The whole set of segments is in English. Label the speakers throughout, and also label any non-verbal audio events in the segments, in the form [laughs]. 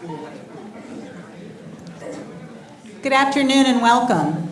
Speaker 1: Good afternoon and welcome.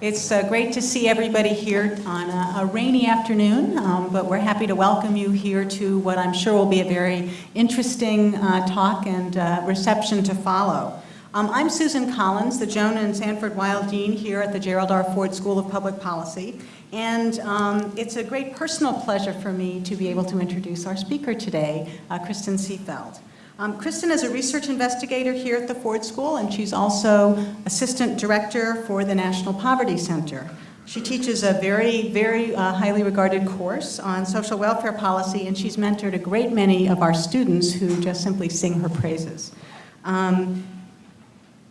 Speaker 1: It's uh, great to see everybody here on a, a rainy afternoon, um, but we're happy to welcome you here to what I'm sure will be a very interesting uh, talk and uh, reception to follow. Um, I'm Susan Collins, the Joan and Sanford Weill Dean here at the Gerald R. Ford School of Public Policy. And um, it's a great personal pleasure for me to be able to introduce our speaker today, uh, Kristin Seefeldt. Um, Kristin is a research investigator here at the Ford School, and she's also assistant director for the National Poverty Center. She teaches a very, very uh, highly regarded course on social welfare policy, and she's mentored a great many of our students who just simply sing her praises. Um,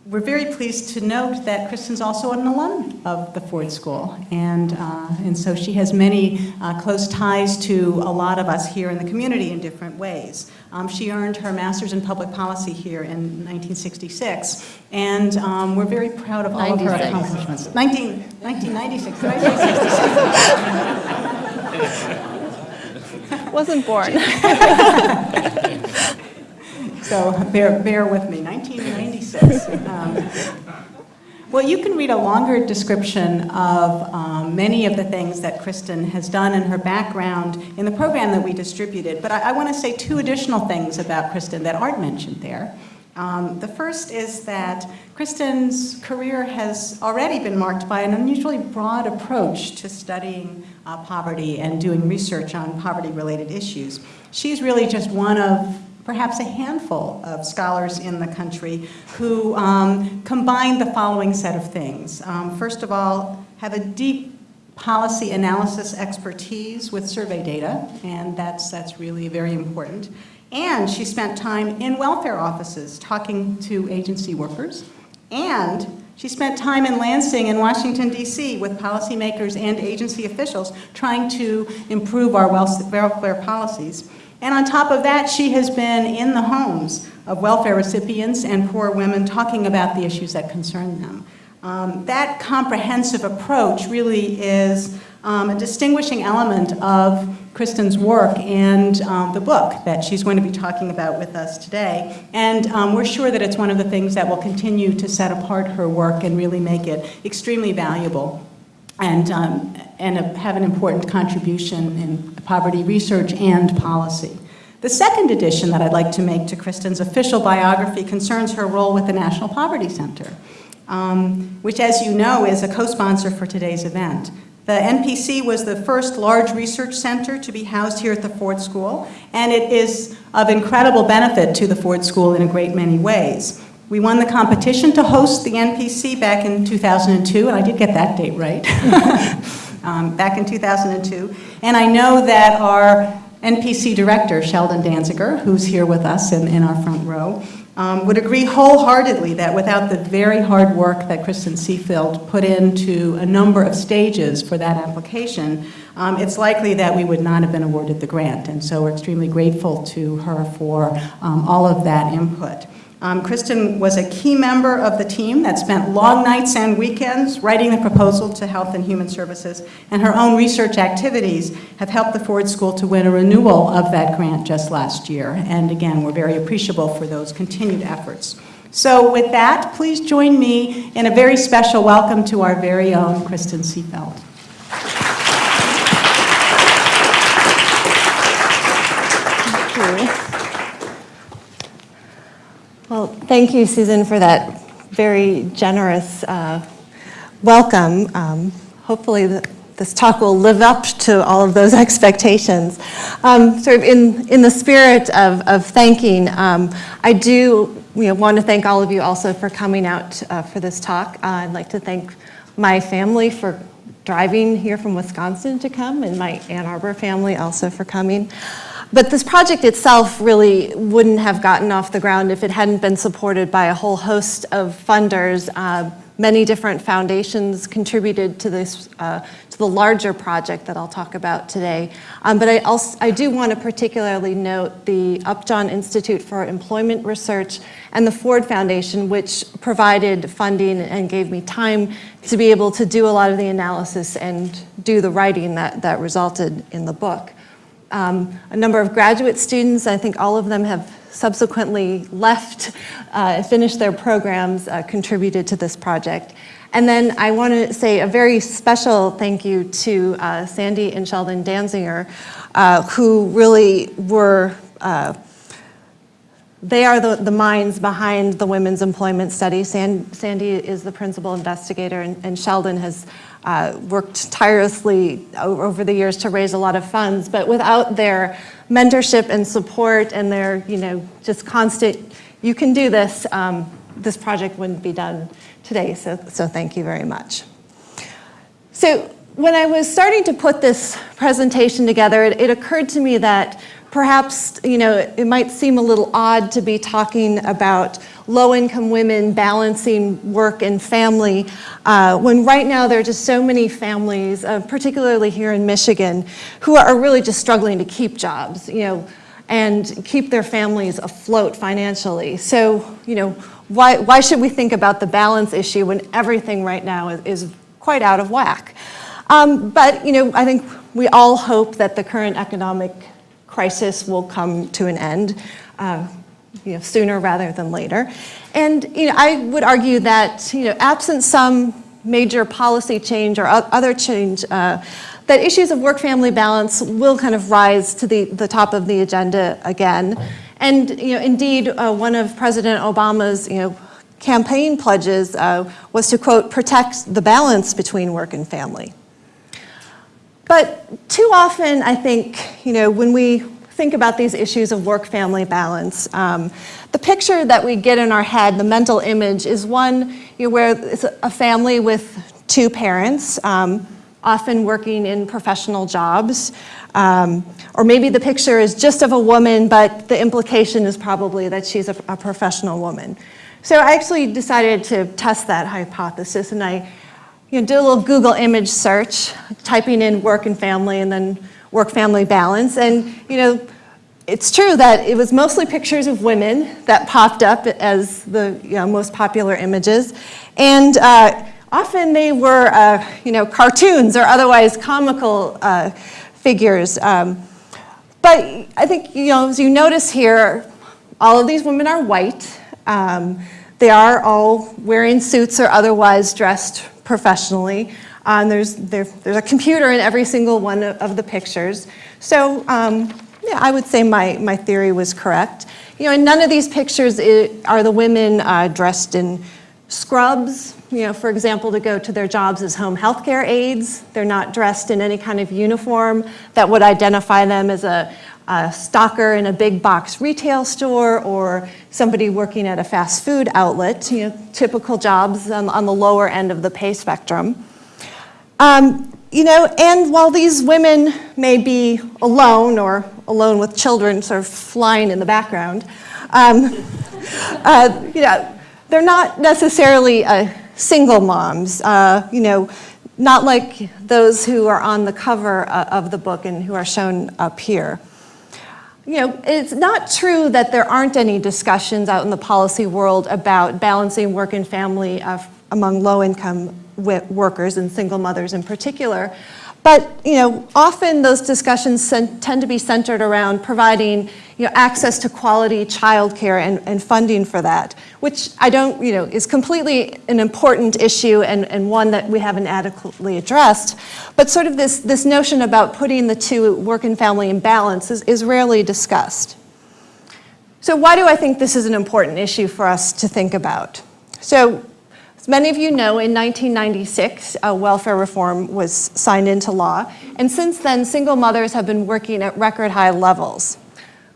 Speaker 1: we're very pleased to note that Kristin's also an alum of the Ford School, and, uh, and so she has many uh, close ties to a lot of us here in the community in different ways. Um, she earned her master's in public policy here in 1966, and um, we're very proud of all 96. of her accomplishments. 19, 1996, 1966. [laughs]
Speaker 2: Wasn't born. [laughs]
Speaker 1: so bear, bear with me, 1996. Um, well, you can read a longer description of um, many of the things that Kristin has done in her background in the program that we distributed, but I, I want to say two additional things about Kristin that aren't mentioned there. Um, the first is that Kristin's career has already been marked by an unusually broad approach to studying uh, poverty and doing research on poverty-related issues. She's really just one of perhaps a handful of scholars in the country who um, combine the following set of things. Um, first of all, have a deep policy analysis expertise with survey data, and that's, that's really very important. And she spent time in welfare offices talking to agency workers, and she spent time in Lansing and Washington, D.C. with policymakers and agency officials trying to improve our welfare policies. And on top of that, she has been in the homes of welfare recipients and poor women talking about the issues that concern them. Um, that comprehensive approach really is um, a distinguishing element of Kristin's work and um, the book that she's going to be talking about with us today. And um, we're sure that it's one of the things that will continue to set apart her work and really make it extremely valuable and, um, and a, have an important contribution in poverty research and policy. The second addition that I'd like to make to Kristin's official biography concerns her role with the National Poverty Center, um, which as you know is a co-sponsor for today's event. The NPC was the first large research center to be housed here at the Ford School, and it is of incredible benefit to the Ford School in a great many ways. We won the competition to host the NPC back in 2002, and I did get that date right, [laughs] um, back in 2002. And I know that our NPC director, Sheldon Danziger, who's here with us in, in our front row, um, would agree wholeheartedly that without the very hard work that Kristin Seefeldt put into a number of stages for that application, um, it's likely that we would not have been awarded the grant. And so we're extremely grateful to her for um, all of that input. Um, Kristin was a key member of the team that spent long nights and weekends writing the proposal to Health and Human Services, and her own research activities have helped the Ford School to win a renewal of that grant just last year. And again, we're very appreciable for those continued efforts. So with that, please join me in a very special welcome to our very own Kristin Seefeldt.
Speaker 2: Well, thank you, Susan, for that very generous uh, welcome. Um, hopefully the, this talk will live up to all of those [laughs] expectations. Um, sort of in, in the spirit of, of thanking, um, I do you know, want to thank all of you also for coming out uh, for this talk. Uh, I'd like to thank my family for driving here from Wisconsin to come and my Ann Arbor family also for coming. But this project itself really wouldn't have gotten off the ground if it hadn't been supported by a whole host of funders. Uh, many different foundations contributed to this, uh, to the larger project that I'll talk about today. Um, but I, also, I do want to particularly note the Upjohn Institute for Employment Research and the Ford Foundation, which provided funding and gave me time to be able to do a lot of the analysis and do the writing that, that resulted in the book um, a number of graduate students. I think all of them have subsequently left, uh, finished their programs, uh, contributed to this project. And then I want to say a very special thank you to uh, Sandy and Sheldon Danziger, uh, who really were uh, they are the, the minds behind the women's employment study. San, Sandy is the principal investigator, and, and Sheldon has uh, worked tirelessly over the years to raise a lot of funds. But without their mentorship and support and their, you know, just constant, you can do this, um, this project wouldn't be done today. So, so thank you very much. So when I was starting to put this presentation together, it, it occurred to me that Perhaps, you know, it might seem a little odd to be talking about low-income women balancing work and family uh, when right now there are just so many families, uh, particularly here in Michigan, who are really just struggling to keep jobs, you know, and keep their families afloat financially. So, you know, why, why should we think about the balance issue when everything right now is, is quite out of whack? Um, but, you know, I think we all hope that the current economic crisis will come to an end uh, you know, sooner rather than later. And you know, I would argue that you know, absent some major policy change or other change, uh, that issues of work-family balance will kind of rise to the, the top of the agenda again. And you know, indeed, uh, one of President Obama's you know, campaign pledges uh, was to, quote, protect the balance between work and family. But too often, I think, you know, when we think about these issues of work-family balance, um, the picture that we get in our head, the mental image, is one you know, where it's a family with two parents, um, often working in professional jobs. Um, or maybe the picture is just of a woman, but the implication is probably that she's a, a professional woman. So I actually decided to test that hypothesis, and I you know, did a little Google image search, typing in work and family and then work-family balance. And, you know, it's true that it was mostly pictures of women that popped up as the you know, most popular images. And uh, often they were, uh, you know, cartoons or otherwise comical uh, figures. Um, but I think, you know, as you notice here, all of these women are white. Um, they are all wearing suits or otherwise dressed professionally. Um, there's, there, there's a computer in every single one of the pictures. So um, yeah, I would say my, my theory was correct. You know, in none of these pictures are the women uh, dressed in scrubs, you know, for example, to go to their jobs as home health care aides. They're not dressed in any kind of uniform that would identify them as a, a stocker in a big box retail store or somebody working at a fast food outlet, you know, typical jobs on, on the lower end of the pay spectrum. Um, you know, and while these women may be alone or alone with children sort of flying in the background, um, [laughs] uh, you know, they're not necessarily uh, single moms, uh, you know, not like those who are on the cover uh, of the book and who are shown up here you know, it's not true that there aren't any discussions out in the policy world about balancing work and family uh, among low-income workers and single mothers in particular. But you know, often those discussions tend to be centered around providing you know, access to quality childcare and, and funding for that, which I don't, you know, is completely an important issue and, and one that we haven't adequately addressed. But sort of this, this notion about putting the two work and family in balance is, is rarely discussed. So why do I think this is an important issue for us to think about? So many of you know, in 1996, uh, welfare reform was signed into law, and since then, single mothers have been working at record high levels.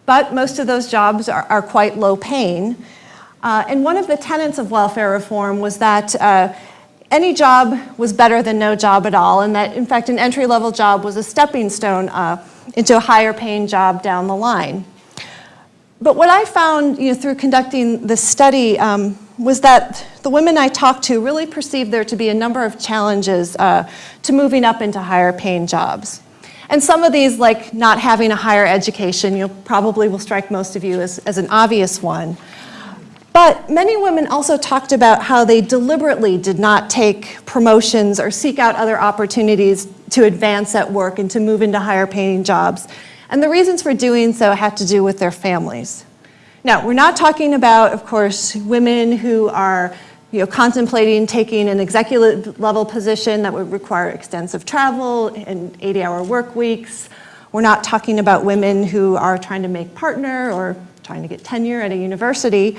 Speaker 2: But most of those jobs are, are quite low paying. Uh, and one of the tenets of welfare reform was that uh, any job was better than no job at all, and that, in fact, an entry-level job was a stepping stone uh, into a higher paying job down the line. But what I found you know, through conducting this study um, was that the women I talked to really perceived there to be a number of challenges uh, to moving up into higher paying jobs. And some of these, like not having a higher education, you probably will strike most of you as, as an obvious one. But many women also talked about how they deliberately did not take promotions or seek out other opportunities to advance at work and to move into higher paying jobs. And the reasons for doing so had to do with their families. Now, we're not talking about, of course, women who are you know, contemplating taking an executive level position that would require extensive travel and 80-hour work weeks. We're not talking about women who are trying to make partner or trying to get tenure at a university.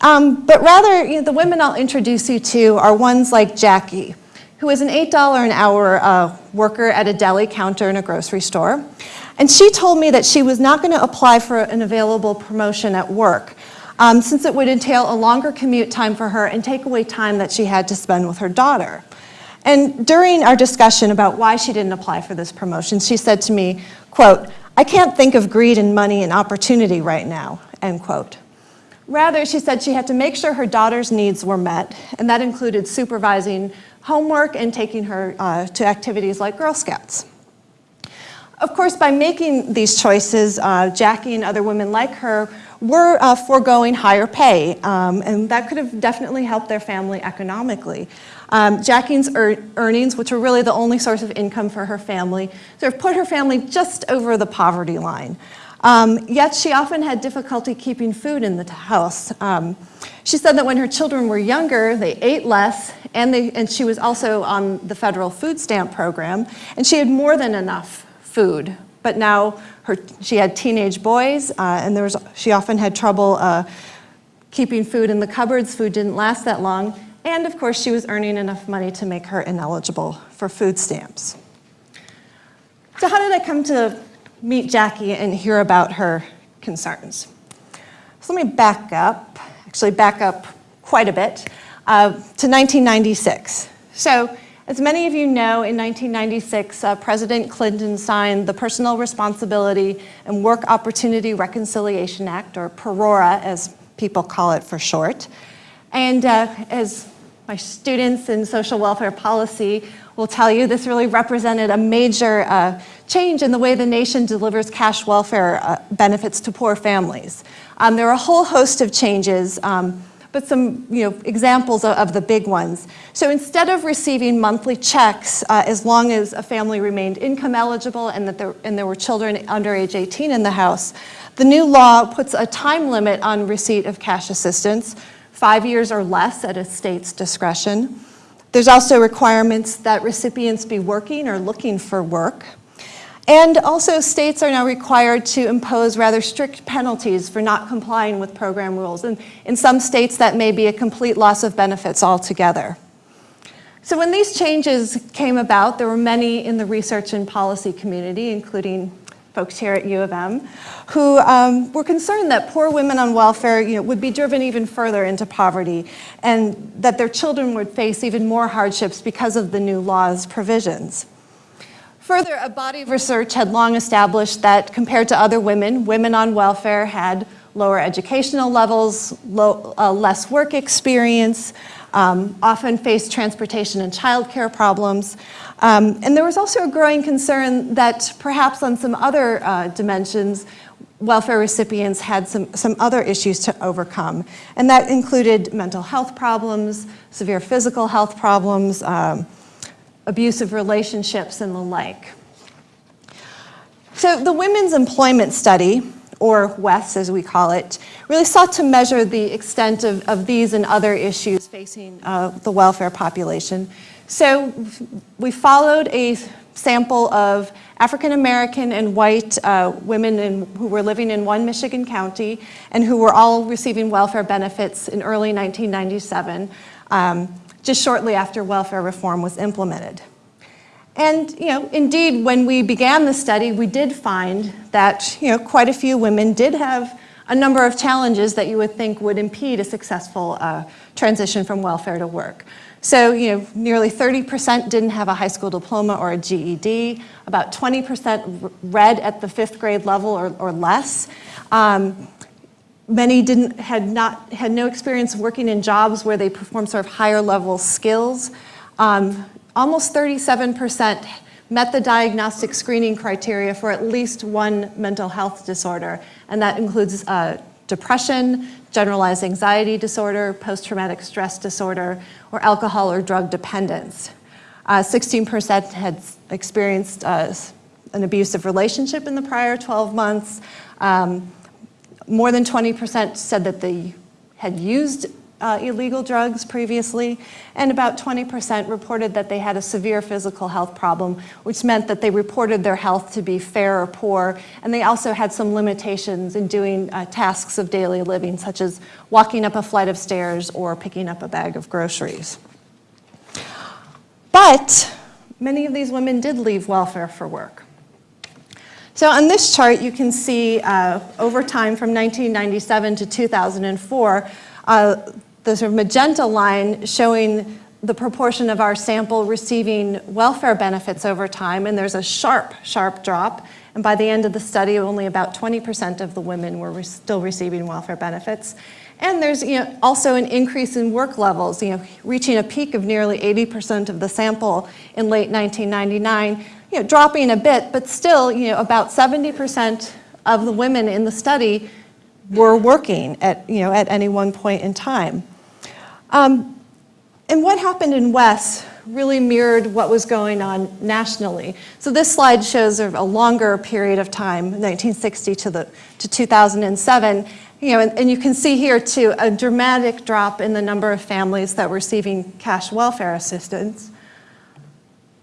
Speaker 2: Um, but rather, you know, the women I'll introduce you to are ones like Jackie, who is an $8 an hour uh, worker at a deli counter in a grocery store. And she told me that she was not going to apply for an available promotion at work um, since it would entail a longer commute time for her and take away time that she had to spend with her daughter. And during our discussion about why she didn't apply for this promotion, she said to me, quote, I can't think of greed and money and opportunity right now, end quote. Rather, she said she had to make sure her daughter's needs were met, and that included supervising homework and taking her uh, to activities like Girl Scouts. Of course, by making these choices, uh, Jackie and other women like her were uh, foregoing higher pay, um, and that could have definitely helped their family economically. Um, Jackie's er earnings, which were really the only source of income for her family, sort of put her family just over the poverty line. Um, yet she often had difficulty keeping food in the house. Um, she said that when her children were younger, they ate less, and, they, and she was also on the federal food stamp program, and she had more than enough food. But now her, she had teenage boys, uh, and there was, she often had trouble uh, keeping food in the cupboards. Food didn't last that long. And of course, she was earning enough money to make her ineligible for food stamps. So how did I come to meet Jackie and hear about her concerns? So let me back up, actually back up quite a bit, uh, to 1996. So as many of you know, in 1996, uh, President Clinton signed the Personal Responsibility and Work Opportunity Reconciliation Act, or PRWORA as people call it for short. And uh, as my students in social welfare policy will tell you, this really represented a major uh, change in the way the nation delivers cash welfare uh, benefits to poor families. Um, there are a whole host of changes um, but some you know, examples of, of, the big ones. So instead of receiving monthly checks, uh, as long as a family remained income eligible and, that there, and there were children under age 18 in the house, the new law puts a time limit on receipt of cash assistance, five years or less at a state's discretion. There's also requirements that recipients be working or looking for work. And also states are now required to impose rather strict penalties for not complying with program rules. And in some states that may be a complete loss of benefits altogether. So when these changes came about, there were many in the research and policy community, including folks here at U of M, who um, were concerned that poor women on welfare you know, would be driven even further into poverty and that their children would face even more hardships because of the new law's provisions. Further, a body of research had long established that compared to other women, women on welfare had lower educational levels, low, uh, less work experience, um, often faced transportation and childcare problems. Um, and there was also a growing concern that perhaps on some other uh, dimensions, welfare recipients had some, some other issues to overcome. And that included mental health problems, severe physical health problems, um, abusive relationships, and the like. So the Women's Employment Study, or WES as we call it, really sought to measure the extent of, of these and other issues facing uh, the welfare population. So we followed a sample of African American and white uh, women in, who were living in one Michigan county and who were all receiving welfare benefits in early 1997. Um, just shortly after welfare reform was implemented. And you know, indeed, when we began the study, we did find that you know, quite a few women did have a number of challenges that you would think would impede a successful uh, transition from welfare to work. So, you know, nearly 30% didn't have a high school diploma or a GED. About 20% read at the fifth grade level or, or less. Um, Many didn't, had, not, had no experience working in jobs where they performed sort of higher level skills. Um, almost 37% met the diagnostic screening criteria for at least one mental health disorder, and that includes uh, depression, generalized anxiety disorder, post-traumatic stress disorder, or alcohol or drug dependence. 16% uh, had experienced uh, an abusive relationship in the prior 12 months. Um, more than 20% said that they had used uh, illegal drugs previously, and about 20% reported that they had a severe physical health problem, which meant that they reported their health to be fair or poor, and they also had some limitations in doing uh, tasks of daily living, such as walking up a flight of stairs or picking up a bag of groceries. But many of these women did leave welfare for work. So on this chart, you can see uh, over time from 1997 to 2004, uh, the sort of magenta line showing the proportion of our sample receiving welfare benefits over time, and there's a sharp, sharp drop. And by the end of the study, only about 20% of the women were re still receiving welfare benefits. And there's you know, also an increase in work levels, you know, reaching a peak of nearly 80% of the sample in late 1999, you know, dropping a bit, but still you know, about 70% of the women in the study were working at, you know, at any one point in time. Um, and what happened in WES really mirrored what was going on nationally. So this slide shows a longer period of time, 1960 to, the, to 2007, you know, and, and, you can see here too a dramatic drop in the number of families that were receiving cash welfare assistance.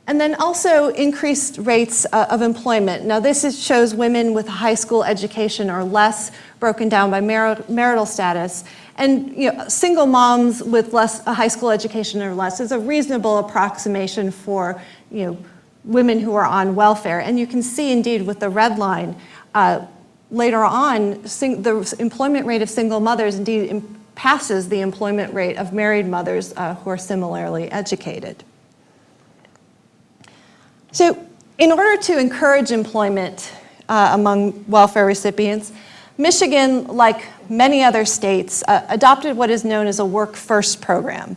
Speaker 2: And then also increased rates uh, of employment. Now this is, shows women with a high school education or less broken down by mar marital status. And you know, single moms with less, a high school education or less is a reasonable approximation for you know, women who are on welfare. And you can see indeed with the red line, uh, later on, the employment rate of single mothers indeed passes the employment rate of married mothers uh, who are similarly educated. So in order to encourage employment uh, among welfare recipients, Michigan, like many other states, uh, adopted what is known as a Work First program.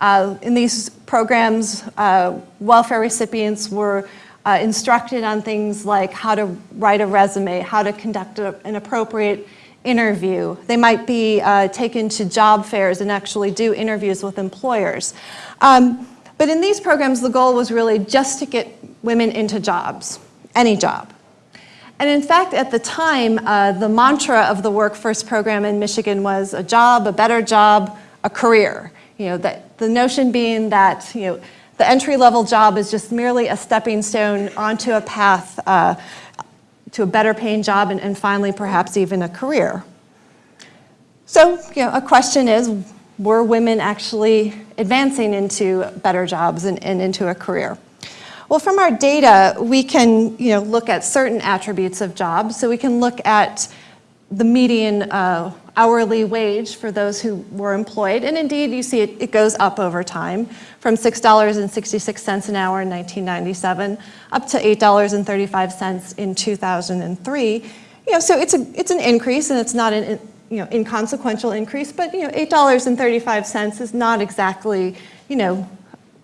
Speaker 2: Uh, in these programs, uh, welfare recipients were uh, instructed on things like how to write a resume, how to conduct a, an appropriate interview. They might be uh, taken to job fairs and actually do interviews with employers. Um, but in these programs, the goal was really just to get women into jobs, any job. And in fact, at the time, uh, the mantra of the Work First program in Michigan was a job, a better job, a career. You know, that the notion being that, you know, the entry-level job is just merely a stepping stone onto a path uh, to a better paying job and, and finally perhaps even a career. So, you know, a question is, were women actually advancing into better jobs and, and into a career? Well, from our data, we can you know, look at certain attributes of jobs. So we can look at the median uh, hourly wage for those who were employed. And indeed, you see it, it goes up over time from $6.66 an hour in 1997 up to $8.35 in 2003. You know, so it's, a, it's an increase and it's not an you know, inconsequential increase, but you know, $8.35 is not exactly, you know,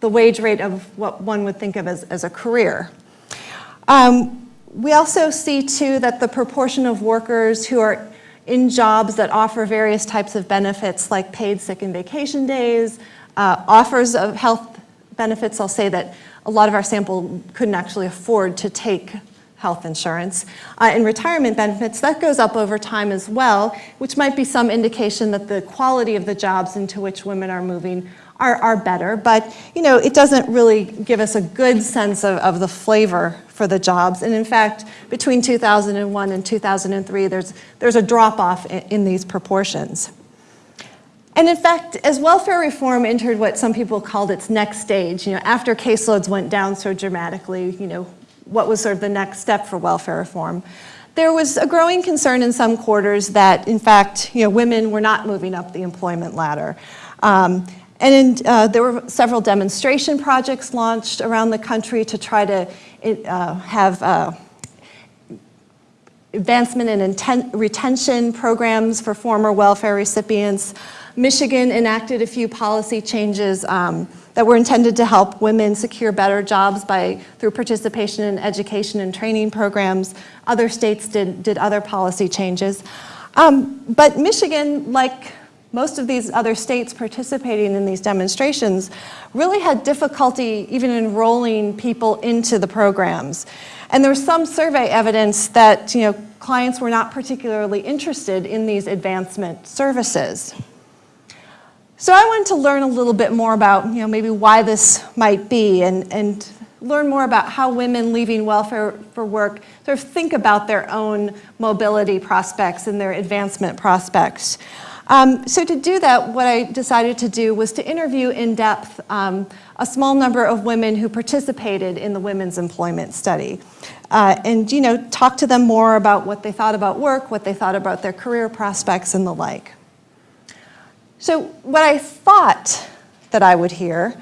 Speaker 2: the wage rate of what one would think of as, as a career. Um, we also see too that the proportion of workers who are in jobs that offer various types of benefits like paid sick and vacation days, uh, offers of health benefits. I'll say that a lot of our sample couldn't actually afford to take health insurance. Uh, and retirement benefits, that goes up over time as well, which might be some indication that the quality of the jobs into which women are moving are, are better, but you know, it doesn't really give us a good sense of, of the flavor for the jobs. And in fact, between 2001 and 2003, there's, there's a drop off in, in these proportions. And in fact, as welfare reform entered what some people called its next stage, you know, after caseloads went down so dramatically, you know, what was sort of the next step for welfare reform? There was a growing concern in some quarters that, in fact, you know, women were not moving up the employment ladder. Um, and in, uh, there were several demonstration projects launched around the country to try to uh, have uh, advancement and retention programs for former welfare recipients. Michigan enacted a few policy changes um, that were intended to help women secure better jobs by, through participation in education and training programs. Other states did, did other policy changes. Um, but Michigan, like most of these other states participating in these demonstrations really had difficulty even enrolling people into the programs. And there was some survey evidence that you know, clients were not particularly interested in these advancement services. So I wanted to learn a little bit more about you know, maybe why this might be and, and learn more about how women leaving welfare for work sort of think about their own mobility prospects and their advancement prospects. Um, so to do that, what I decided to do was to interview in depth um, a small number of women who participated in the women's employment study. Uh, and you know, talk to them more about what they thought about work, what they thought about their career prospects and the like. So what I thought that I would hear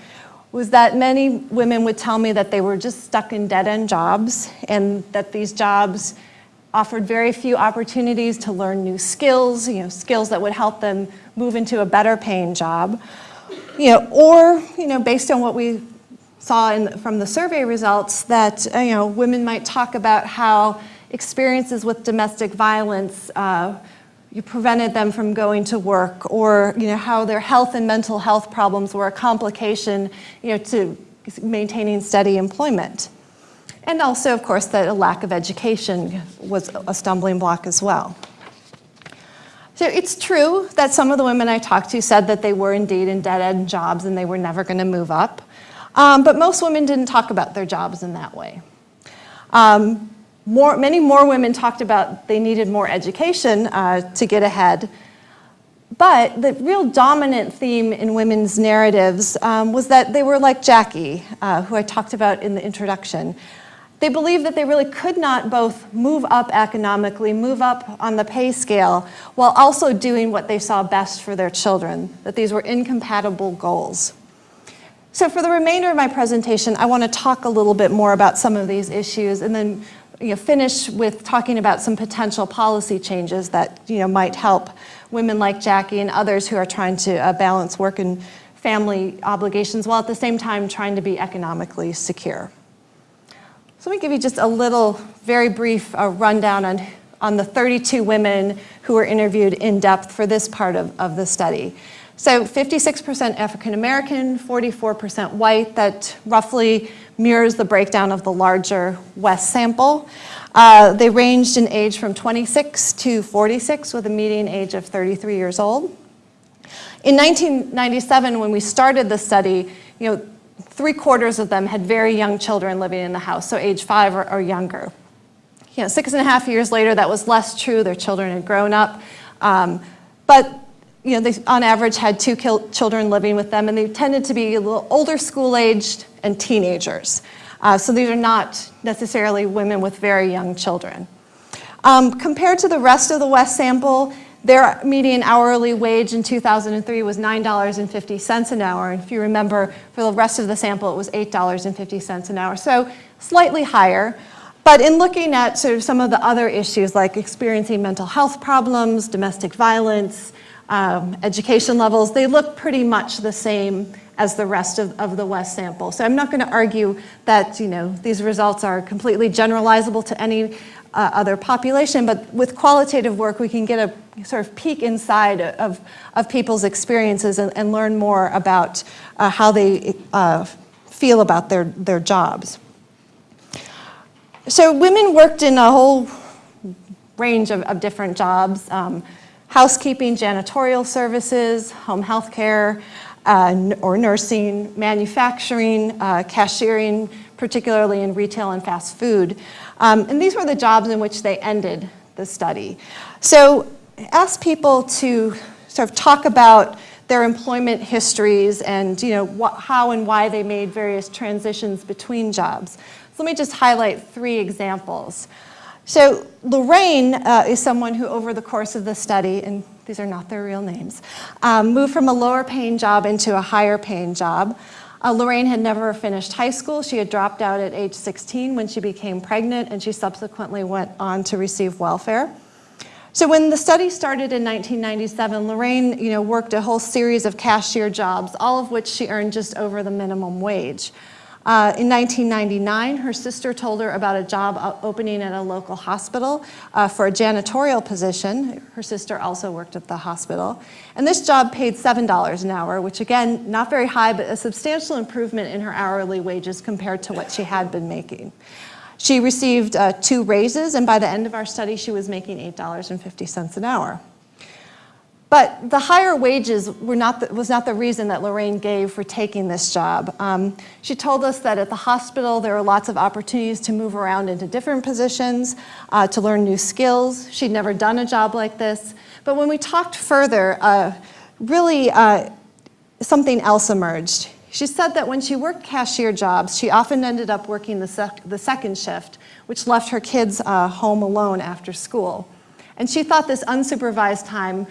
Speaker 2: was that many women would tell me that they were just stuck in dead-end jobs and that these jobs offered very few opportunities to learn new skills, you know, skills that would help them move into a better paying job. You know, or, you know, based on what we saw in, from the survey results, that, uh, you know, women might talk about how experiences with domestic violence uh, you prevented them from going to work or you know, how their health and mental health problems were a complication you know, to maintaining steady employment. And also, of course, that a lack of education was a stumbling block as well. So it's true that some of the women I talked to said that they were indeed in dead-end jobs and they were never going to move up. Um, but most women didn't talk about their jobs in that way. Um, more, many more women talked about they needed more education uh, to get ahead. But the real dominant theme in women's narratives um, was that they were like Jackie, uh, who I talked about in the introduction. They believed that they really could not both move up economically, move up on the pay scale, while also doing what they saw best for their children, that these were incompatible goals. So for the remainder of my presentation, I want to talk a little bit more about some of these issues and then you know, finish with talking about some potential policy changes that you know, might help women like Jackie and others who are trying to uh, balance work and family obligations while at the same time trying to be economically secure. So let me give you just a little, very brief uh, rundown on, on the 32 women who were interviewed in depth for this part of, of the study. So 56% African American, 44% white, that roughly mirrors the breakdown of the larger WES sample. Uh, they ranged in age from 26 to 46 with a median age of 33 years old. In 1997, when we started the study, you know, three quarters of them had very young children living in the house, so age five or, or younger. You know, six and a half years later, that was less true. Their children had grown up. Um, but you know, they on average had two children living with them, and they tended to be a little older school-aged and teenagers. Uh, so these are not necessarily women with very young children. Um, compared to the rest of the WES sample, their median hourly wage in 2003 was $9.50 an hour. And if you remember, for the rest of the sample, it was $8.50 an hour. So slightly higher. But in looking at sort of some of the other issues like experiencing mental health problems, domestic violence, um, education levels, they look pretty much the same as the rest of, of the WES sample. So I'm not going to argue that you know, these results are completely generalizable to any uh, other population, but with qualitative work we can get a sort of peek inside of, of people's experiences and, and learn more about uh, how they uh, feel about their, their jobs. So women worked in a whole range of, of different jobs. Um, housekeeping, janitorial services, home health care, uh, or nursing, manufacturing, uh, cashiering, particularly in retail and fast food. Um, and these were the jobs in which they ended the study. So ask people to sort of talk about their employment histories and you know, how and why they made various transitions between jobs. So let me just highlight three examples. So Lorraine uh, is someone who over the course of the study, and these are not their real names, um, moved from a lower paying job into a higher paying job. Uh, Lorraine had never finished high school. She had dropped out at age 16 when she became pregnant, and she subsequently went on to receive welfare. So when the study started in 1997, Lorraine you know, worked a whole series of cashier jobs, all of which she earned just over the minimum wage. Uh, in 1999, her sister told her about a job opening at a local hospital uh, for a janitorial position. Her sister also worked at the hospital. And this job paid $7 an hour, which again, not very high, but a substantial improvement in her hourly wages compared to what she had been making. She received uh, two raises, and by the end of our study, she was making $8.50 an hour. But the higher wages were not the, was not the reason that Lorraine gave for taking this job. Um, she told us that at the hospital there were lots of opportunities to move around into different positions, uh, to learn new skills. She'd never done a job like this. But when we talked further, uh, really uh, something else emerged. She said that when she worked cashier jobs, she often ended up working the, sec the second shift, which left her kids uh, home alone after school. And she thought this unsupervised time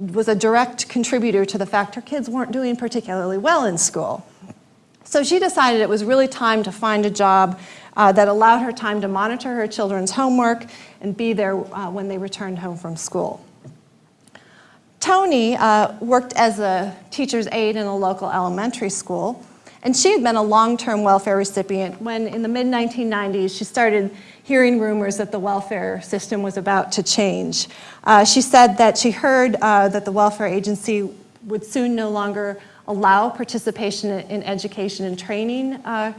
Speaker 2: was a direct contributor to the fact her kids weren't doing particularly well in school. So she decided it was really time to find a job uh, that allowed her time to monitor her children's homework and be there uh, when they returned home from school. Tony uh, worked as a teacher's aide in a local elementary school, and she had been a long-term welfare recipient when in the mid-1990s she started hearing rumors that the welfare system was about to change. Uh, she said that she heard uh, that the welfare agency would soon no longer allow participation in education and training uh,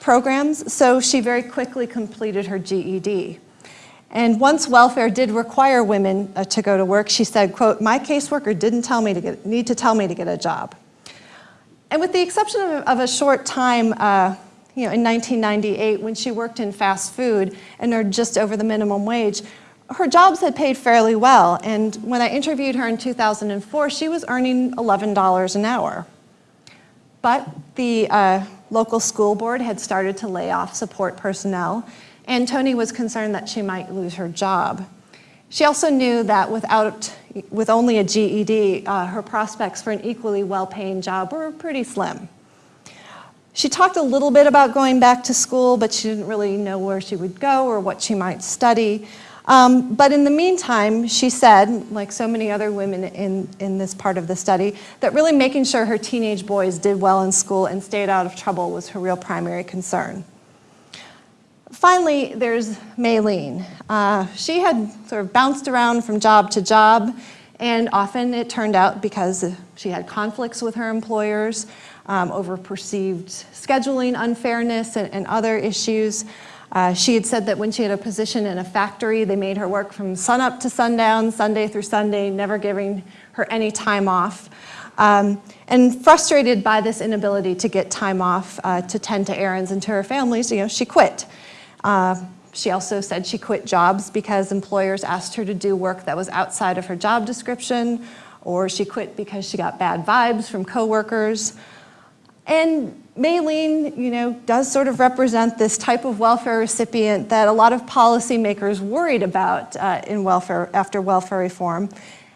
Speaker 2: programs, so she very quickly completed her GED. And once welfare did require women uh, to go to work, she said, quote, my caseworker didn't tell me to get, need to tell me to get a job. And with the exception of, of a short time, uh, you know, in 1998 when she worked in fast food and earned just over the minimum wage, her jobs had paid fairly well. And when I interviewed her in 2004, she was earning $11 an hour. But the uh, local school board had started to lay off support personnel, and Tony was concerned that she might lose her job. She also knew that without, with only a GED, uh, her prospects for an equally well-paying job were pretty slim. She talked a little bit about going back to school, but she didn't really know where she would go or what she might study. Um, but in the meantime, she said, like so many other women in, in this part of the study, that really making sure her teenage boys did well in school and stayed out of trouble was her real primary concern. Finally, there's Maylene. Uh, she had sort of bounced around from job to job, and often it turned out because she had conflicts with her employers, um, over perceived scheduling unfairness and, and other issues. Uh, she had said that when she had a position in a factory, they made her work from sunup to sundown, Sunday through Sunday, never giving her any time off. Um, and frustrated by this inability to get time off uh, to tend to errands and to her families, you know, she quit. Uh, she also said she quit jobs because employers asked her to do work that was outside of her job description, or she quit because she got bad vibes from coworkers. And Maylene, you know, does sort of represent this type of welfare recipient that a lot of policymakers worried about uh, in welfare, after welfare reform.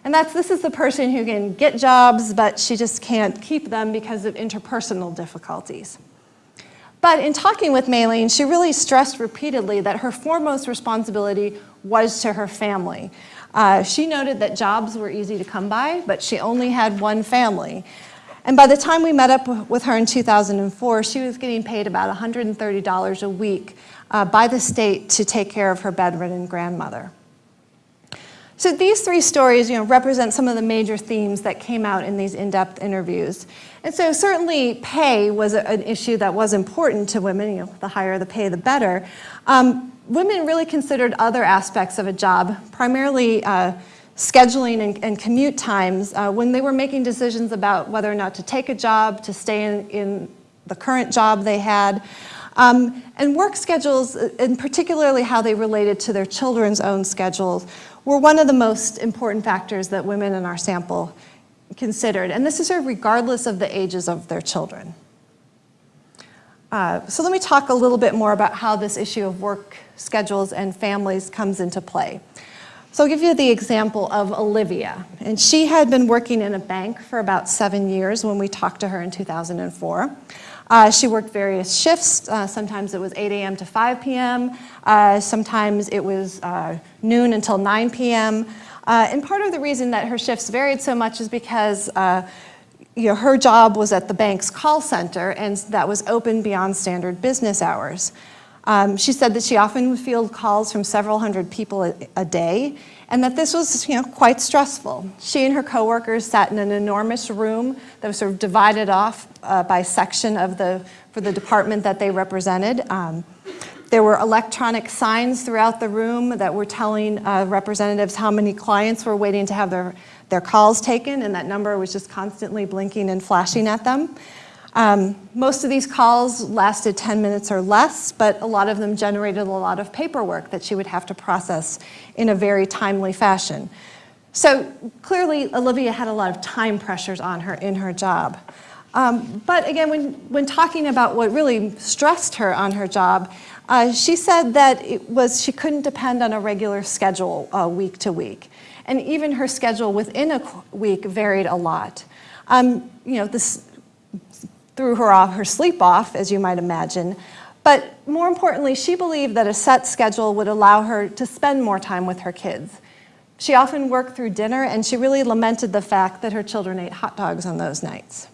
Speaker 2: And that's, this is the person who can get jobs, but she just can't keep them because of interpersonal difficulties. But in talking with Maylene, she really stressed repeatedly that her foremost responsibility was to her family. Uh, she noted that jobs were easy to come by, but she only had one family. And by the time we met up with her in 2004, she was getting paid about $130 a week uh, by the state to take care of her bedridden grandmother. So these three stories you know, represent some of the major themes that came out in these in-depth interviews. And so certainly pay was a, an issue that was important to women, you know, the higher the pay, the better. Um, women really considered other aspects of a job, primarily uh, scheduling and, and, commute times uh, when they were making decisions about whether or not to take a job, to stay in, in the current job they had. Um, and work schedules, uh, and particularly how they related to their children's own schedules, were one of the most important factors that women in our sample considered. And this is sort of regardless of the ages of their children. Uh, so let me talk a little bit more about how this issue of work schedules and families comes into play. So I'll give you the example of Olivia. And she had been working in a bank for about seven years when we talked to her in 2004. Uh, she worked various shifts. Uh, sometimes it was 8 a.m. to 5 p.m. Uh, sometimes it was uh, noon until 9 p.m. Uh, and part of the reason that her shifts varied so much is because uh, you know, her job was at the bank's call center, and that was open beyond standard business hours. Um, she said that she often would field calls from several hundred people a, a day, and that this was you know, quite stressful. She and her coworkers sat in an enormous room that was sort of divided off uh, by section of the, for the department that they represented. Um, there were electronic signs throughout the room that were telling uh, representatives how many clients were waiting to have their, their calls taken, and that number was just constantly blinking and flashing at them. Um, most of these calls lasted 10 minutes or less, but a lot of them generated a lot of paperwork that she would have to process in a very timely fashion. So clearly, Olivia had a lot of time pressures on her in her job. Um, but again, when, when talking about what really stressed her on her job, uh, she said that it was she couldn't depend on a regular schedule uh, week to week. And even her schedule within a week varied a lot. Um, you know, this threw her off her sleep off, as you might imagine. But more importantly, she believed that a set schedule would allow her to spend more time with her kids. She often worked through dinner, and she really lamented the fact that her children ate hot dogs on those nights.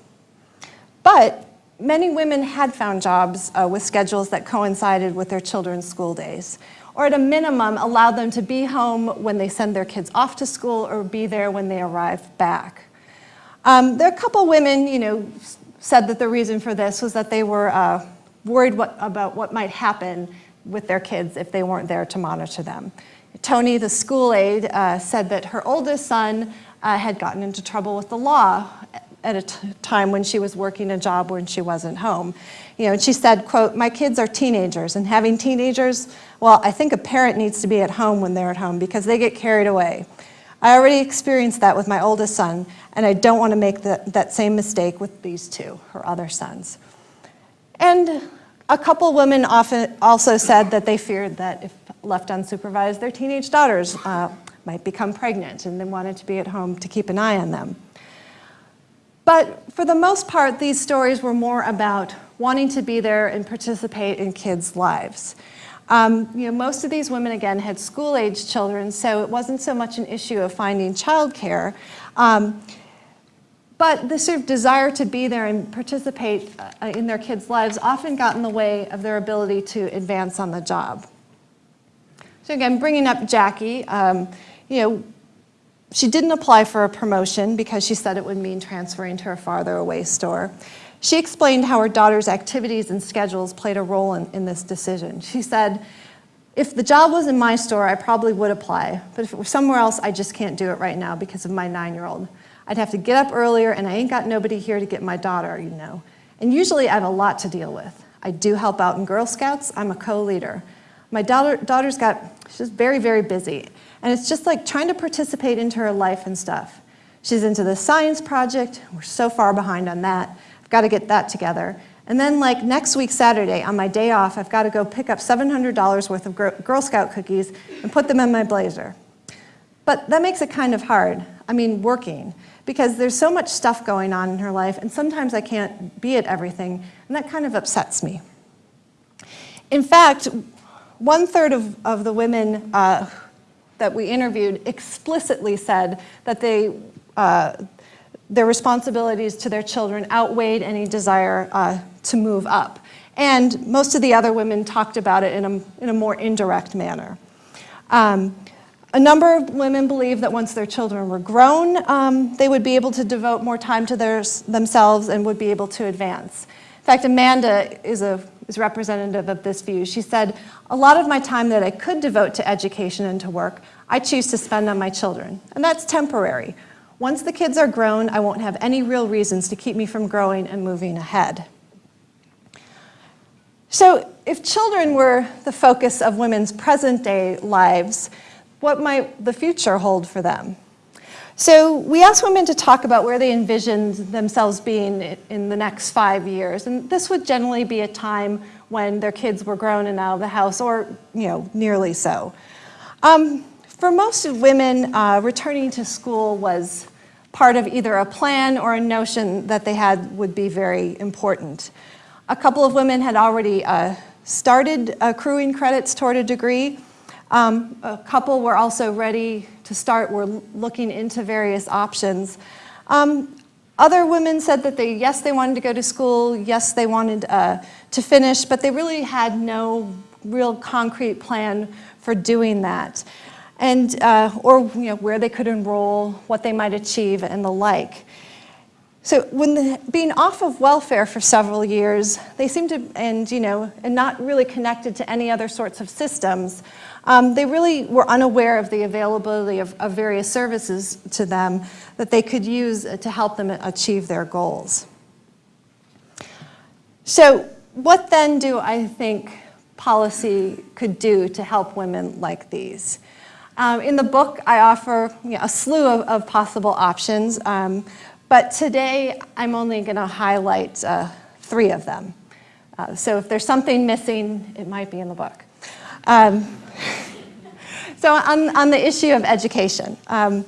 Speaker 2: But many women had found jobs uh, with schedules that coincided with their children's school days, or at a minimum allowed them to be home when they send their kids off to school or be there when they arrive back. Um, there are a couple women, you know, said that the reason for this was that they were uh, worried what, about what might happen with their kids if they weren't there to monitor them. Tony, the school aide, uh, said that her oldest son uh, had gotten into trouble with the law at a time when she was working a job when she wasn't home. You know, and she said, quote, my kids are teenagers and having teenagers, well, I think a parent needs to be at home when they're at home because they get carried away. I already experienced that with my oldest son and I don't want to make the, that same mistake with these two, her other sons. And a couple women often also said that they feared that if left unsupervised, their teenage daughters uh, might become pregnant and they wanted to be at home to keep an eye on them. But for the most part, these stories were more about wanting to be there and participate in kids' lives. Um, you know, most of these women, again, had school-age children, so it wasn't so much an issue of finding childcare. Um, but the sort of desire to be there and participate uh, in their kids' lives often got in the way of their ability to advance on the job. So again, bringing up Jackie, um, you know, she didn't apply for a promotion because she said it would mean transferring to a farther away store. She explained how her daughter's activities and schedules played a role in, in this decision. She said, if the job was in my store, I probably would apply, but if it were somewhere else, I just can't do it right now because of my nine-year-old. I'd have to get up earlier and I ain't got nobody here to get my daughter, you know. And usually I have a lot to deal with. I do help out in Girl Scouts, I'm a co-leader. My daughter, daughter's got, she's very, very busy. And it's just like trying to participate into her life and stuff. She's into the science project. We're so far behind on that. I've got to get that together. And then like next week, Saturday, on my day off, I've got to go pick up $700 worth of Girl Scout cookies and put them in my blazer. But that makes it kind of hard. I mean, working. Because there's so much stuff going on in her life, and sometimes I can't be at everything, and that kind of upsets me. In fact, one third of, of the women uh, that we interviewed explicitly said that they, uh, their responsibilities to their children outweighed any desire uh, to move up. And most of the other women talked about it in a, in a more indirect manner. Um, a number of women believe that once their children were grown, um, they would be able to devote more time to their, themselves and would be able to advance. In fact, Amanda is, a, is representative of this view. She said, a lot of my time that I could devote to education and to work, I choose to spend on my children. And that's temporary. Once the kids are grown, I won't have any real reasons to keep me from growing and moving ahead. So if children were the focus of women's present day lives, what might the future hold for them? So we asked women to talk about where they envisioned themselves being in the next five years. And this would generally be a time when their kids were grown and out of the house, or you know, nearly so. Um, for most women, uh, returning to school was part of either a plan or a notion that they had would be very important. A couple of women had already uh, started accruing credits toward a degree. Um, a couple were also ready to start, were looking into various options. Um, Other women said that they, yes, they wanted to go to school, yes, they wanted uh, to finish, but they really had no real concrete plan for doing that. And, uh, or you know, where they could enroll, what they might achieve, and the like. So when the, being off of welfare for several years, they seemed to, and you know, and not really connected to any other sorts of systems, um, they really were unaware of the availability of, of, various services to them that they could use to help them achieve their goals. So what then do I think policy could do to help women like these? Um, in the book, I offer you know, a slew of, of possible options, um, but today I'm only going to highlight uh, three of them. Uh, so if there's something missing, it might be in the book. Um, [laughs] so on, on, the issue of education, um,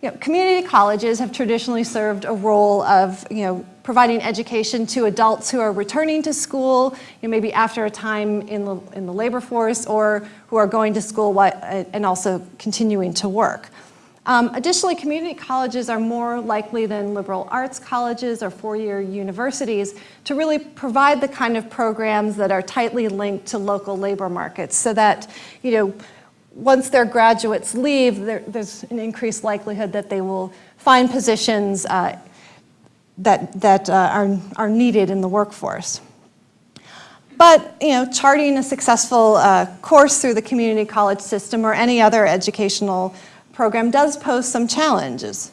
Speaker 2: you know, community colleges have traditionally served a role of you know, providing education to adults who are returning to school, you know, maybe after a time in the, in the labor force, or who are going to school while, and also continuing to work. Um, additionally, community colleges are more likely than liberal arts colleges or four-year universities to really provide the kind of programs that are tightly linked to local labor markets so that, you know, once their graduates leave, there, there's an increased likelihood that they will find positions uh, that, that uh, are, are needed in the workforce. But you know, charting a successful uh, course through the community college system or any other educational program does pose some challenges.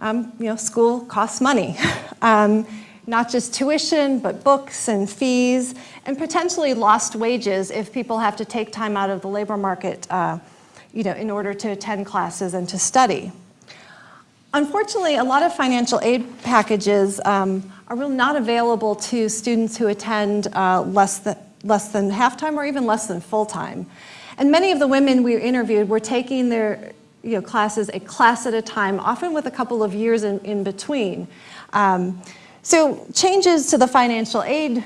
Speaker 2: Um, you know, school costs money. [laughs] um, not just tuition, but books and fees, and potentially lost wages if people have to take time out of the labor market uh, you know, in order to attend classes and to study. Unfortunately, a lot of financial aid packages um, are really not available to students who attend uh, less, than, less than half-time or even less than full-time. And many of the women we interviewed were taking their you know, classes a class at a time, often with a couple of years in, in between. Um, so changes to the financial aid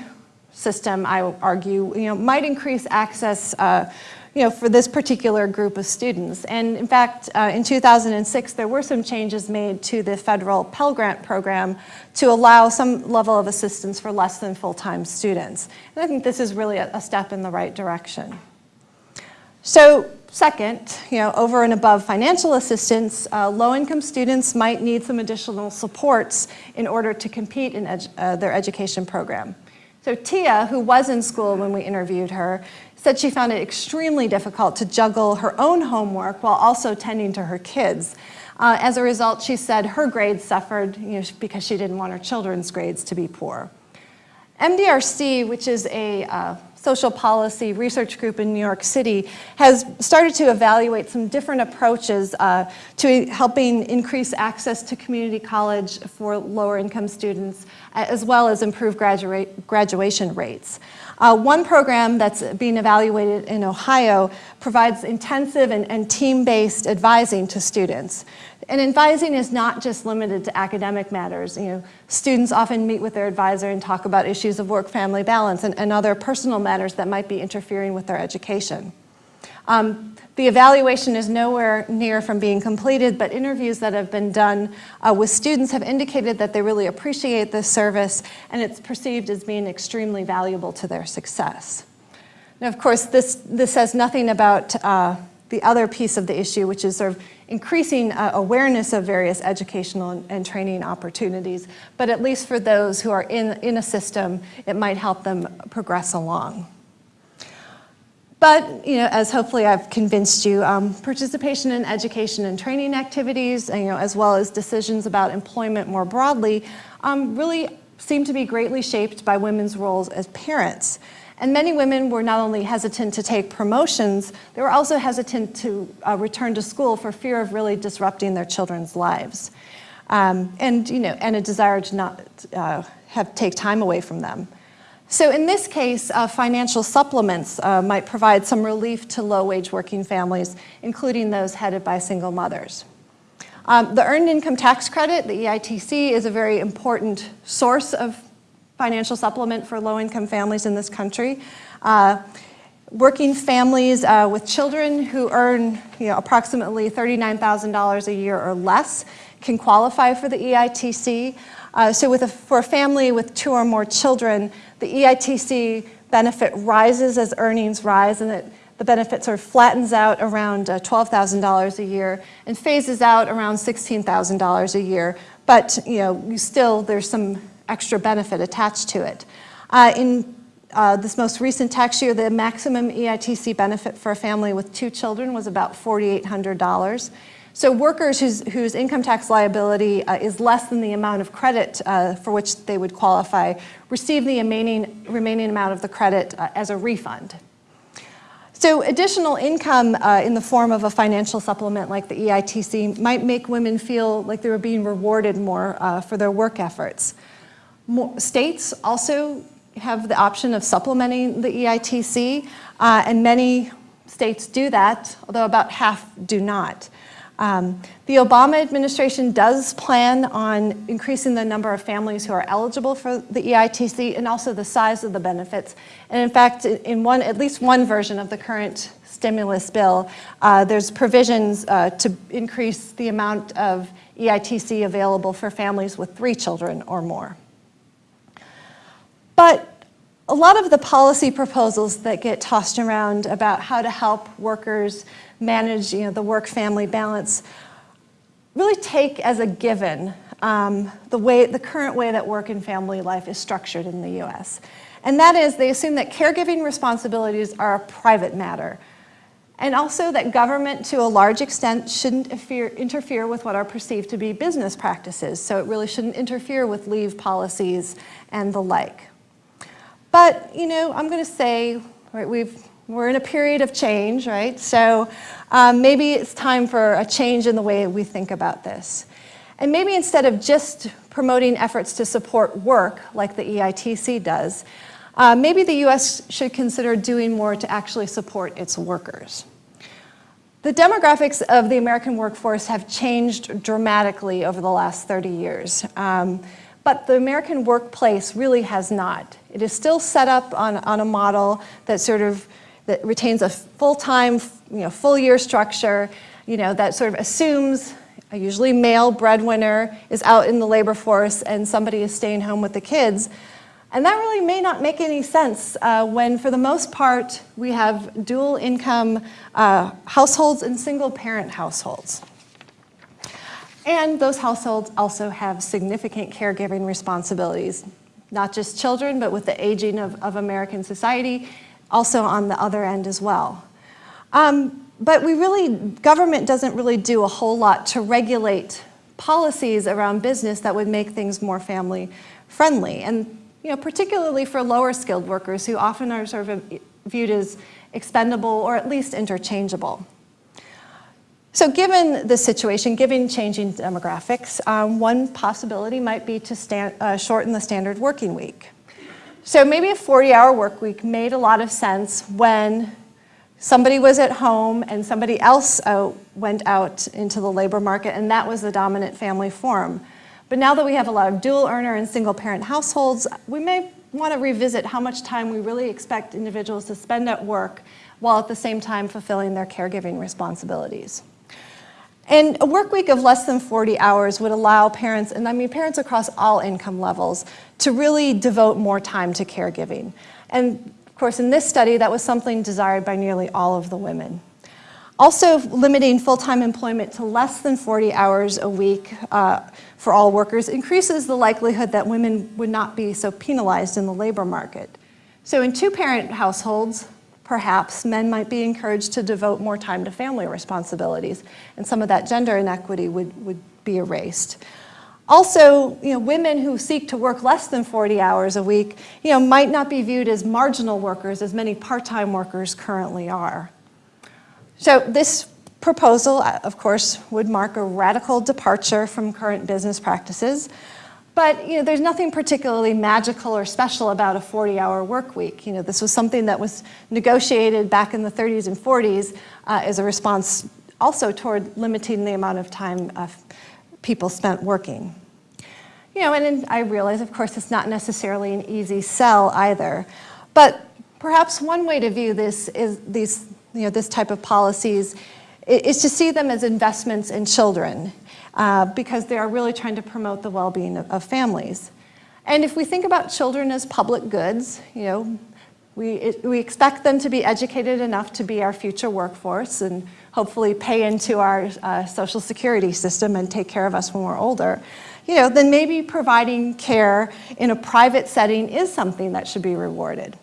Speaker 2: system, I argue, you know, might increase access uh, you know, for this particular group of students. And in fact, uh, in 2006, there were some changes made to the federal Pell Grant program to allow some level of assistance for less than full-time students. And I think this is really a, a step in the right direction. So second, you know, over and above financial assistance, uh, low-income students might need some additional supports in order to compete in edu uh, their education program. So Tia, who was in school when we interviewed her, said she found it extremely difficult to juggle her own homework while also tending to her kids. Uh, as a result, she said her grades suffered you know, because she didn't want her children's grades to be poor. MDRC, which is a uh, social policy research group in New York City, has started to evaluate some different approaches uh, to helping increase access to community college for lower income students, as well as improve graduation rates. Uh, one program that's being evaluated in Ohio provides intensive and, and team-based advising to students. And advising is not just limited to academic matters. You know, students often meet with their advisor and talk about issues of work-family balance and, and, other personal matters that might be interfering with their education. Um, the evaluation is nowhere near from being completed, but interviews that have been done uh, with students have indicated that they really appreciate this service and it's perceived as being extremely valuable to their success. Now, of course, this, this says nothing about uh, the other piece of the issue, which is sort of increasing uh, awareness of various educational and, and, training opportunities, but at least for those who are in, in a system, it might help them progress along. But, you know, as hopefully I've convinced you, um, participation in education and training activities, you know, as well as decisions about employment more broadly, um, really seem to be greatly shaped by women's roles as parents. And many women were not only hesitant to take promotions, they were also hesitant to uh, return to school for fear of really disrupting their children's lives. Um, and, you know, and a desire to not uh, have take time away from them. So in this case, uh, financial supplements uh, might provide some relief to low-wage working families, including those headed by single mothers. Um, the Earned Income Tax Credit, the EITC, is a very important source of financial supplement for low-income families in this country. Uh, working families uh, with children who earn you know, approximately $39,000 a year or less can qualify for the EITC. Uh, so with a, for a family with two or more children, the EITC benefit rises as earnings rise and it, the benefit sort of flattens out around uh, $12,000 a year and phases out around $16,000 a year. But you know, you still, there's some extra benefit attached to it. Uh, in uh, this most recent tax year, the maximum EITC benefit for a family with two children was about $4,800. So workers whose, whose income tax liability uh, is less than the amount of credit uh, for which they would qualify receive the remaining, remaining amount of the credit uh, as a refund. So additional income uh, in the form of a financial supplement like the EITC might make women feel like they were being rewarded more uh, for their work efforts. More, states also have the option of supplementing the EITC, uh, and many states do that, although about half do not. Um, the Obama administration does plan on increasing the number of families who are eligible for the EITC and also the size of the benefits. And in fact, in one, at least one version of the current stimulus bill, uh, there's provisions uh, to increase the amount of EITC available for families with three children or more. But a lot of the policy proposals that get tossed around about how to help workers manage you know, the work-family balance really take as a given um, the, way, the current way that work and family life is structured in the US. And that is they assume that caregiving responsibilities are a private matter. And also that government, to a large extent, shouldn't interfere, with what are perceived to be business practices. So it really shouldn't interfere with leave policies and the like. But, you know, I'm going to say, right, we've, we're in a period of change, right? So um, maybe it's time for a change in the way we think about this. And maybe instead of just promoting efforts to support work like the EITC does, uh, maybe the US should consider doing more to actually support its workers. The demographics of the American workforce have changed dramatically over the last 30 years. Um, but the American workplace really has not. It is still set up on, on a model that sort of that retains a full-time, you know, full-year structure, you know, that sort of assumes a usually male breadwinner is out in the labor force and somebody is staying home with the kids. And that really may not make any sense uh, when, for the most part, we have dual income uh, households and single parent households. And those households also have significant caregiving responsibilities, not just children, but with the aging of, of American society, also on the other end as well. Um, but we really, government doesn't really do a whole lot to regulate policies around business that would make things more family friendly. And you know, particularly for lower skilled workers who often are sort of viewed as expendable or at least interchangeable. So given the situation, given changing demographics, um, one possibility might be to stand, uh, shorten the standard working week. So maybe a 40-hour work week made a lot of sense when somebody was at home and somebody else uh, went out into the labor market and that was the dominant family form. But now that we have a lot of dual earner and single parent households, we may want to revisit how much time we really expect individuals to spend at work while at the same time fulfilling their caregiving responsibilities. And a work week of less than 40 hours would allow parents, and I mean parents across all income levels, to really devote more time to caregiving. And of course, in this study, that was something desired by nearly all of the women. Also, limiting full-time employment to less than 40 hours a week uh, for all workers increases the likelihood that women would not be so penalized in the labor market. So in two-parent households, perhaps men might be encouraged to devote more time to family responsibilities, and some of that gender inequity would, would be erased. Also, you know, women who seek to work less than 40 hours a week, you know, might not be viewed as marginal workers as many part-time workers currently are. So this proposal, uh, of course, would mark a radical departure from current business practices. But you know, there's nothing particularly magical or special about a 40-hour work week. You know, this was something that was negotiated back in the 30s and 40s uh, as a response also toward limiting the amount of time uh, people spent working. You know, and I realize, of course, it's not necessarily an easy sell either. But perhaps one way to view this is these, you know, this type of policies is to see them as investments in children uh, because they are really trying to promote the well-being of, of families. And if we think about children as public goods, you know, we, it, we expect them to be educated enough to be our future workforce and hopefully pay into our uh, social security system and take care of us when we're older. You know, then maybe providing care in a private setting is something that should be rewarded.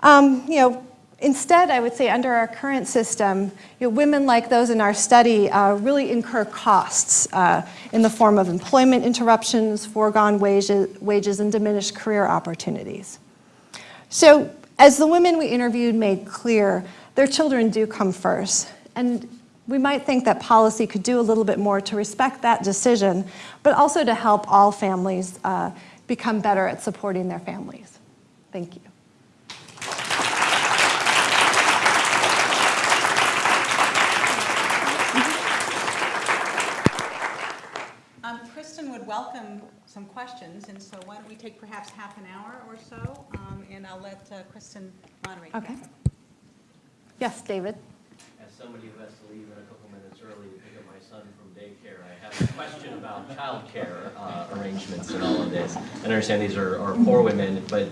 Speaker 2: Um, you know, instead, I would say under our current system, you know, women like those in our study uh, really incur costs uh, in the form of employment interruptions, foregone wages, wages, and diminished career opportunities. So as the women we interviewed made clear, their children do come first. And we might think that policy could do a little bit more to respect that decision, but also to help all families uh, become better at supporting their families. Thank you.
Speaker 1: Um, Kristin would welcome some questions, and so why don't we take perhaps half an hour or so, um, and I'll let uh, Kristin moderate. that.
Speaker 2: Okay. Yes, David?
Speaker 3: As somebody who has to leave in a couple minutes early to pick up my son from daycare, I have a question about childcare uh, arrangements and all of this. I understand these are, are poor women, but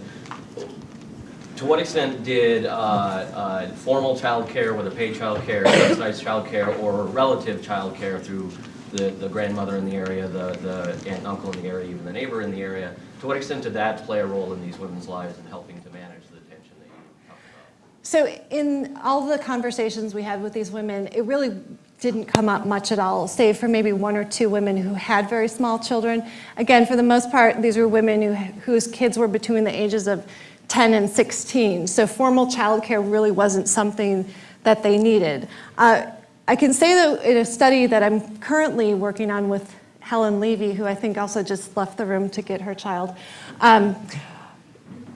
Speaker 3: to what extent did uh, uh, formal childcare, whether paid childcare, subsidized childcare, or relative childcare through the, the grandmother in the area, the, the aunt and uncle in the area, even the neighbor in the area, to what extent did that play a role in these women's lives in helping to manage the tension that you talked about?
Speaker 2: So in all the conversations we had with these women, it really didn't come up much at all, save for maybe one or two women who had very small children. Again, for the most part, these were women who, whose kids were between the ages of 10 and 16. So formal childcare really wasn't something that they needed. Uh, I can say that in a study that I'm currently working on with Helen Levy, who I think also just left the room to get her child, um,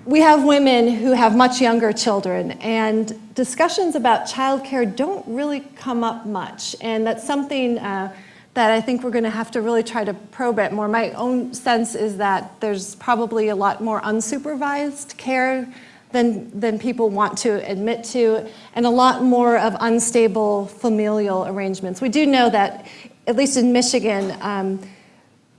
Speaker 2: we have women who have much younger children, and discussions about childcare don't really come up much. And that's something uh, that I think we're going to have to really try to probe it more. My own sense is that there's probably a lot more unsupervised care than, than people want to admit to, and a lot more of unstable familial arrangements. We do know that, at least in Michigan, um,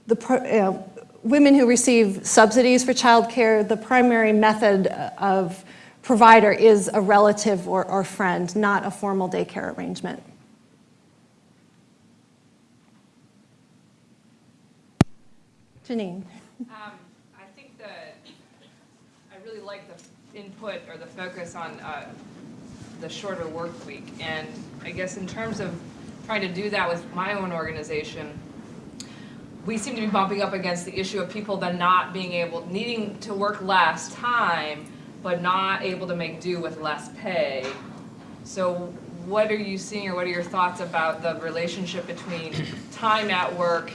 Speaker 2: the, you know, women who receive subsidies for childcare, the primary method of provider is a relative or, or friend, not a formal daycare arrangement. Janine.
Speaker 4: Um, I think that, I really like the input or the focus on uh, the shorter work week. And I guess in terms of trying to do that with my own organization, we seem to be bumping up against the issue of people then not being able, needing to work less time, but not able to make do with less pay. So what are you seeing or what are your thoughts about the relationship between [coughs] time at work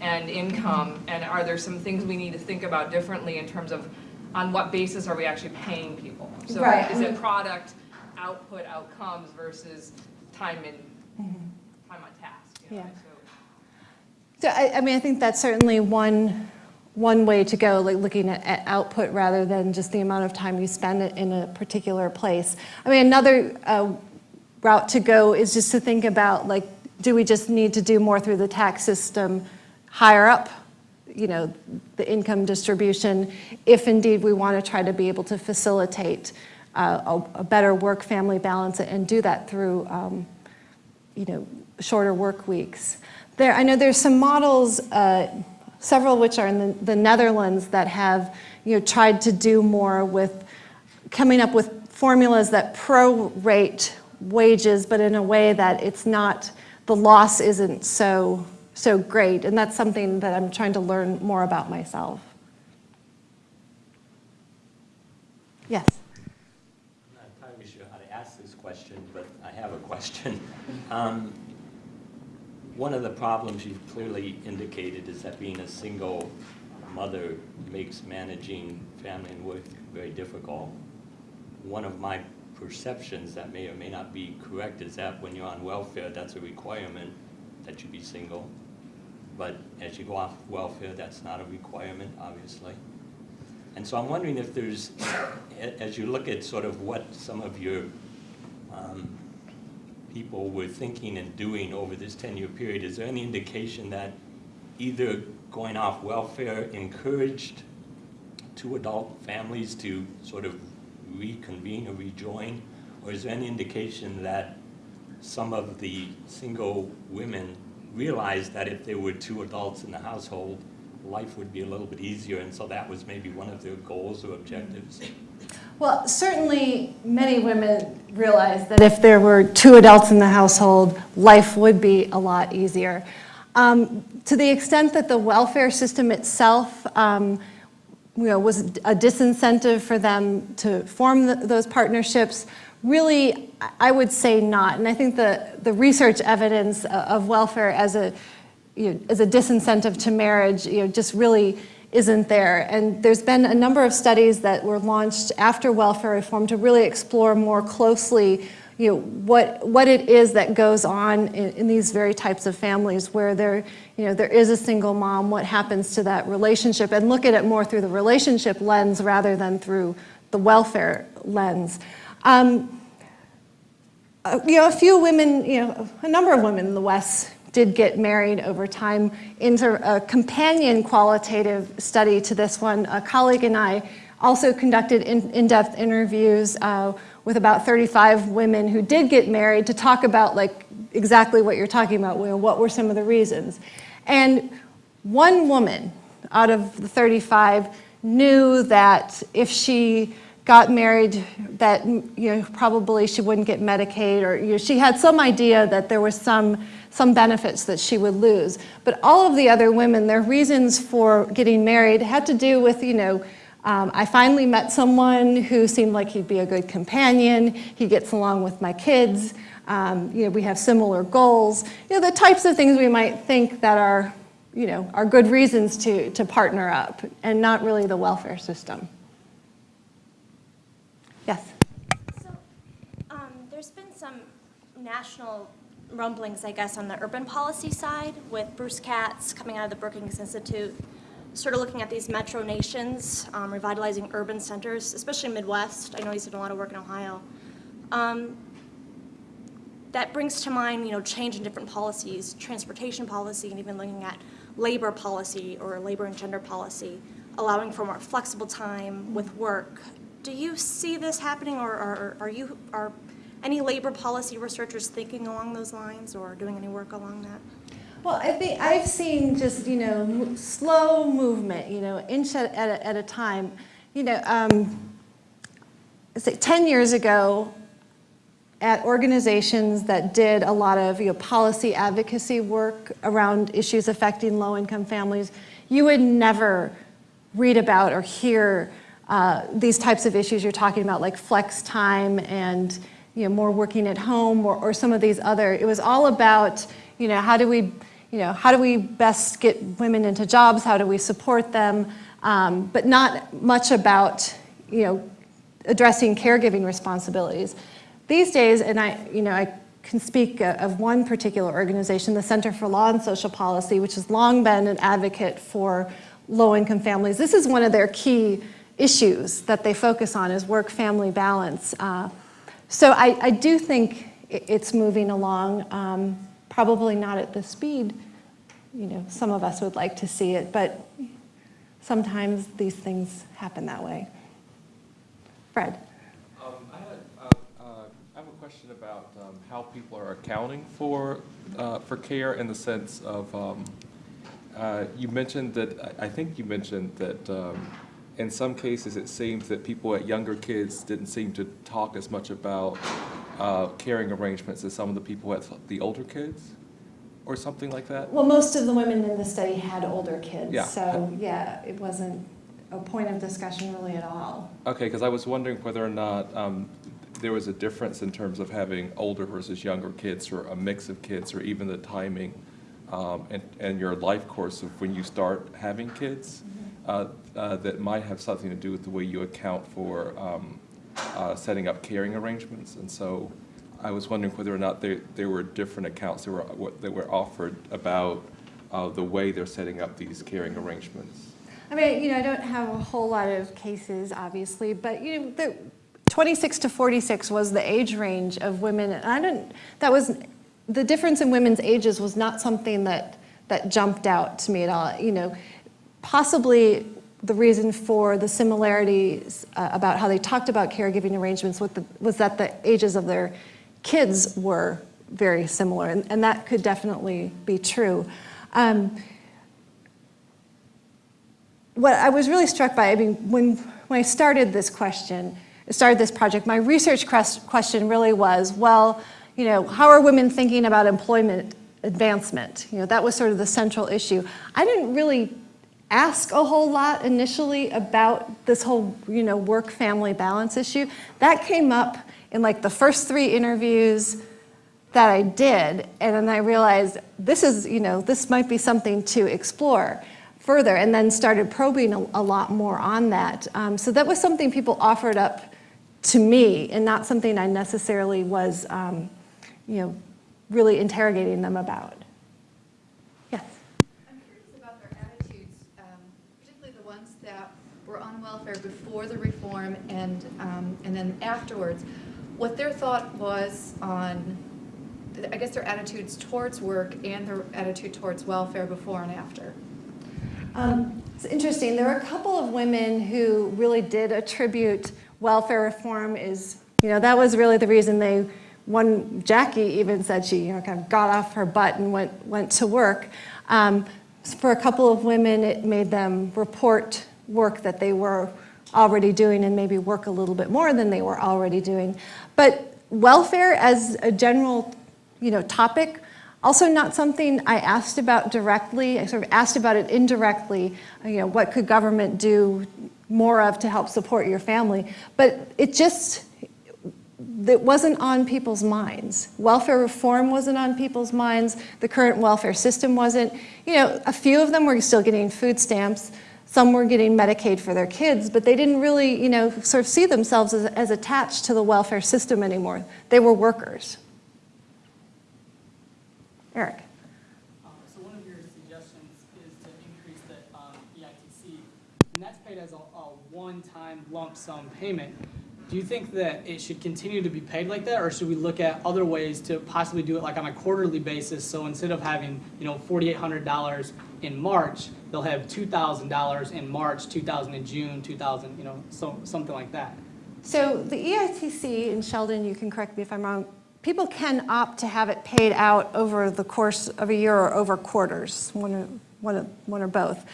Speaker 4: and income? And are there some things we need to think about differently in terms of on what basis are we actually paying people? So
Speaker 2: Right,
Speaker 4: is it product, output, outcomes versus time in, time on task? you know,
Speaker 2: Yeah.
Speaker 4: so-
Speaker 2: So I, I mean, I think that's certainly one, one way to go, like looking at, at output rather than just the amount of time you spend in a particular place. I mean, another uh, route to go is just to think about like, do we just need to do more through the tax system higher up, you know, the income distribution, if indeed we want to try to be able to facilitate uh, a, a better work-family balance and do that through um, you know, shorter work weeks. There, I know there's some models, uh, several of which are in the, the Netherlands that have, you know, tried to do more with coming up with formulas that prorate wages, but in a way that it's not, the loss isn't so, so great. And that's something that I'm trying to learn more about myself. Yes.
Speaker 5: I'm not entirely sure how to ask this question, but I have a question. [laughs] Um, One of the problems you've clearly indicated is that being a single mother makes managing family and work very difficult. One of my perceptions that may or may not be correct is that when you're on welfare, that's a requirement that you be single. But as you go off welfare, that's not a requirement, obviously. And so I'm wondering if there's, as you look at sort of what some of your um, people were thinking and doing over this 10-year period, is there any indication that either going off welfare encouraged two adult families to sort of reconvene or rejoin? Or is there any indication that some of the single women realized that if there were two adults in the household, life would be a little bit easier, and so that was maybe one of their goals or objectives?
Speaker 2: Well, certainly many women realize that if there were two adults in the household, life would be a lot easier. Um, to the extent that the welfare system itself um, you know, was a disincentive for them to form th those partnerships, really, I- would say not. And I think the, the research evidence of welfare as a, you know, as a disincentive to marriage, you know, just really isn't there. And there's been a number of studies that were launched after welfare reform to really explore more closely, you know, what, what it is that goes on in, in these very types of families where there, you know, there is a single mom, what happens to that relationship, and look at it more through the relationship lens rather than through the welfare lens. Um, uh, you know, a few women, you know, a number of women in the WES did get married over time. Into a companion qualitative study to this one, a colleague and I also conducted in- in-depth interviews uh, with about 35 women who did get married to talk about like exactly what you're talking about, you know, what were some of the reasons. And one woman out of the 35 knew that if she got married that you know probably she wouldn't get Medicaid or you know, she had some idea that there was some some benefits that she would lose. But all of the other women, their reasons for getting married had to do with you know um, I finally met someone who seemed like he'd be a good companion. He gets along with my kids. Um, you know, we have similar goals. You know, the types of things we might think that are, you know, are good reasons to, to partner up and not really the welfare system. Yes.
Speaker 6: So, um, there's been some national rumblings, I guess, on the urban policy side with Bruce Katz coming out of the Brookings Institute, sort of looking at these metro nations, um, revitalizing urban centers, especially Midwest. I know he's done a lot of work in Ohio. Um, that brings to mind, you know, change in different policies, transportation policy, and even looking at labor policy or labor and gender policy, allowing for more flexible time with work. Do you see this happening, or are, are you, are any labor policy researchers thinking along those lines or doing any work along that?
Speaker 2: Well, I think I've seen just, you know, slow movement, you know, inch at, at, a, at a time. You know, um, say 10 years ago, at organizations that did a lot of you know, policy advocacy work around issues affecting low-income families, you would never read about or hear uh, these types of issues you're talking about, like flex time and you know, more working at home or, or some of these other. It was all about, you know, how do we, you know, how do we best get women into jobs? How do we support them? Um, but not much about, you know, addressing caregiving responsibilities. These days, and I, you know, I can speak uh, of one particular organization, the Center for Law and Social Policy, which has long been an advocate for low-income families. This is one of their key issues that they focus on is work-family balance. Uh, so I, I do think it's moving along, um, probably not at the speed, you know, some of us would like to see it, but sometimes these things happen that way. Fred?
Speaker 7: Um, I had, uh, uh, I have a question about um, how people are accounting for, uh, for care in the sense of, um, uh, you mentioned that, I think you mentioned that um, in some cases, it seems that people at younger kids didn't seem to talk as much about uh, caring arrangements as some of the people at the older kids, or something like that?
Speaker 2: Well, most of the women in the study had older kids,
Speaker 7: Yeah.
Speaker 2: so yeah, it wasn't a point of discussion really at all.
Speaker 7: Okay, because I was wondering whether or not um, there was a difference in terms of having older versus younger kids, or a mix of kids, or even the timing um, and, and your life course of when you start having kids, uh, uh, that might have something to do with the way you account for um, uh, setting up caring arrangements. And so I was wondering whether or not there, there were different accounts that were, that were offered about uh, the way they're setting up these caring arrangements.
Speaker 2: I mean, you know, I don't have a whole lot of cases, obviously, but you know, the 26 to 46 was the age range of women. And I didn't, that was, the difference in women's ages was not something that, that jumped out to me at all. You know, possibly the reason for the similarities uh, about how they talked about caregiving arrangements with the, was that the ages of their kids were very similar, and, and that could definitely be true. Um, what I was really struck by, I mean, when, when I started this question, started this project, my research question really was, well, you know, how are women thinking about employment advancement? You know, that was sort of the central issue. I didn't really ask a whole lot initially about this whole, you know, work-family balance issue. That came up in like the first three interviews that I did, and then I realized this is, you know, this might be something to explore further, and then started probing a, a lot more on that. Um, so that was something people offered up to me, and not something I necessarily was, um, you know, really interrogating them about. Yes.
Speaker 8: I'm curious about their attitudes, um, particularly the ones that were on welfare before the reform and, um, and then afterwards. What their thought was on, I guess their attitudes towards work and their attitude towards welfare before and after.
Speaker 2: Um, it's interesting. There were a couple of women who really did attribute welfare reform is, you know, that was really the reason they, one, Jackie even said she, you know, kind of got off her butt and went, went to work. Um, for a couple of women, it made them report work that they were already doing and maybe work a little bit more than they were already doing. But welfare as a general, you know, topic also not something I asked about directly. I sort of asked about it indirectly. You know, what could government do more of to help support your family? But it just, it wasn't on people's minds. Welfare reform wasn't on people's minds. The current welfare system wasn't. You know, a few of them were still getting food stamps. Some were getting Medicaid for their kids, but they didn't really, you know, sort of see themselves as, as attached to the welfare system anymore. They were workers. Eric.
Speaker 9: Um, So one of your suggestions is to increase the um, EITC, and that's paid as a, one-time lump sum payment. Do you think that it should continue to be paid like that, or should we look at other ways to possibly do it like on a quarterly basis? So instead of having, you know, forty-eight hundred dollars in March, they'll have two thousand dollars in March, two thousand in June, two thousand, you know, so, something like that.
Speaker 2: So the EITC, and Sheldon, you can correct me if I'm wrong, people can opt to have it paid out over the course of a year or over quarters, one or, one or, one or both.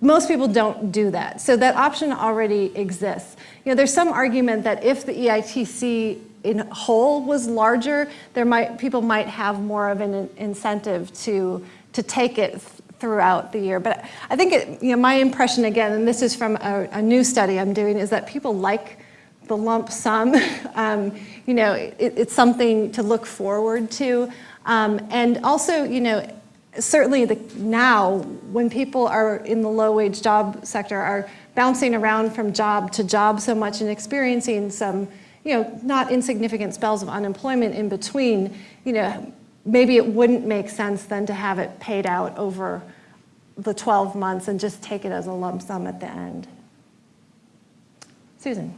Speaker 2: Most people don't do that. So that option already exists. You know, there's some argument that if the EITC in whole was larger, there might, people might have more of an incentive to, to take it throughout the year. But I think, it, you know, my impression again, and this is from a, a new study I'm doing, is that people like the lump sum. [laughs] Um, you know, it, it's something to look forward to. Um, and also, you know, certainly the, now when people are in the low wage job sector are bouncing around from job to job so much and experiencing some, you know, not insignificant spells of unemployment in between, you know, maybe it wouldn't make sense then to have it paid out over the 12 months and just take it as a lump sum at the end. Susan.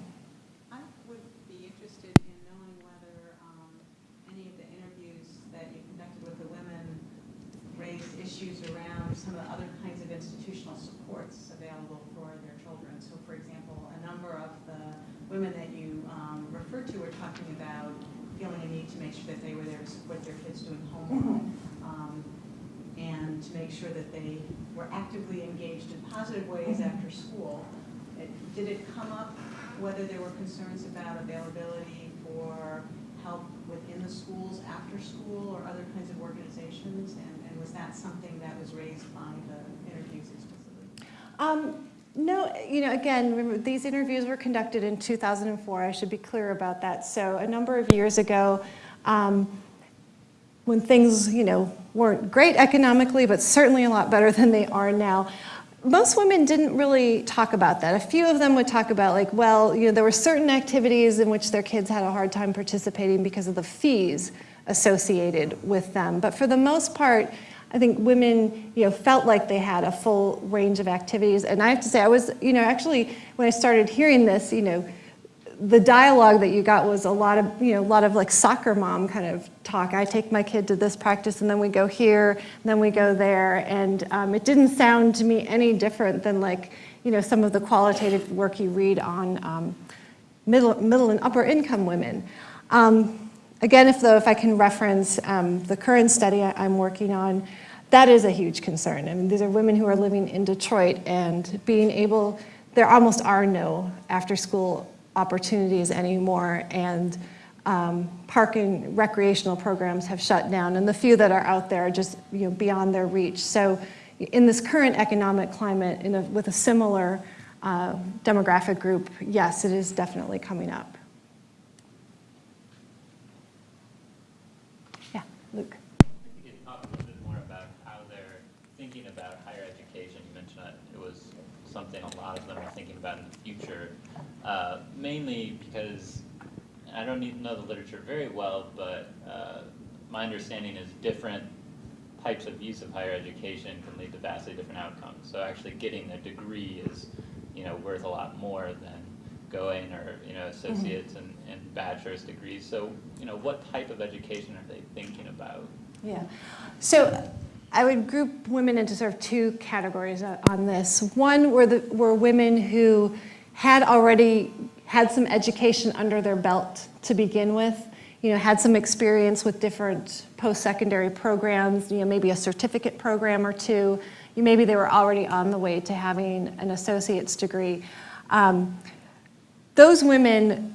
Speaker 1: I would be interested in knowing whether um, any of the interviews that you conducted with the women raised issues around some of the other kinds of institutional supports available for their children. So for example, a number of the women that you um, referred to were talking about feeling a need to make sure that they were there to support their kids doing homework. um, And to make sure that they were actively engaged in positive ways after school. It- Did it come up whether there were concerns about availability for help within the schools after school or other kinds of organizations? And, and was that something that was raised by the interviews explicitly?
Speaker 2: Um, no, you know, again, remember, these interviews were conducted in 2004. I should be clear about that. So a number of years ago, um, when things, you know, weren't great economically, but certainly a lot better [laughs] than they are now, most women didn't really talk about that. A few of them would talk about like, well, you know, there were certain activities in which their kids had a hard time participating because of the fees associated with them. But for the most part, I think women, you know, felt like they had a full range of activities. And I have to say, I was, you know, actually, when I started hearing this, you know, the dialogue that you got was a lot of, you know, a lot of like soccer mom kind of talk. I take my kid to this practice and then we go here, and then we go there. And um, it didn't sound to me any different than like, you know, some of the qualitative work you read on um, middle, middle and upper income women. Um, again, if though, if I can reference um, the current study I, I'm working on, that is a huge concern. I mean, these are women who are living in Detroit and being able, there almost are no after-school opportunities anymore, and um, park and recreational programs have shut down, and the few that are out there are just you know, beyond their reach. So in this current economic climate, in a, with a similar uh, demographic group, yes, it is definitely coming up. Yeah, Luke.
Speaker 10: You could talk a little bit more about how they're thinking about higher education. You mentioned it was something a lot of them are thinking about in the future, uh, mainly because I don't need to know the literature very well, but uh, my understanding is different types of use of higher education can lead to vastly different outcomes. So actually getting a degree is, you know, worth a lot more than going or, you know, associates and, and bachelor's degrees. So, you know, what type of education are they thinking about?
Speaker 2: Yeah. So I would group women into sort of two categories uh, on this. One were, the, were women who had already had some education under their belt to begin with, you know, had some experience with different post-secondary programs, you know, maybe a certificate program or two. You, Maybe they were already on the way to having an associate's degree. Um, those women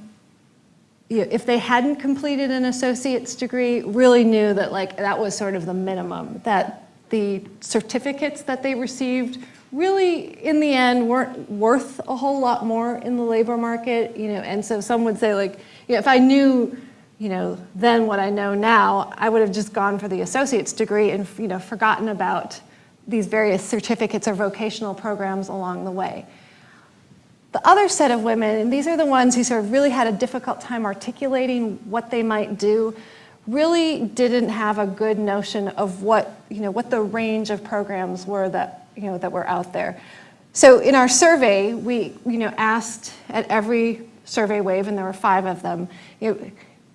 Speaker 2: you know, if they hadn't completed an associate's degree, really knew that like that was sort of the minimum, that the certificates that they received really in the end weren't worth a whole lot more in the labor market, you know, and so some would say like, you know, if I knew, you know, then what I know now, I would have just gone for the associate's degree and, you know, forgotten about these various certificates or vocational programs along the way. The other set of women, and these are the ones who sort of really had a difficult time articulating what they might do, really didn't have a good notion of what, you know, what the range of programs were that, you know, that were out there. So in our survey, we, you know, asked at every survey wave, and there were five of them, you know,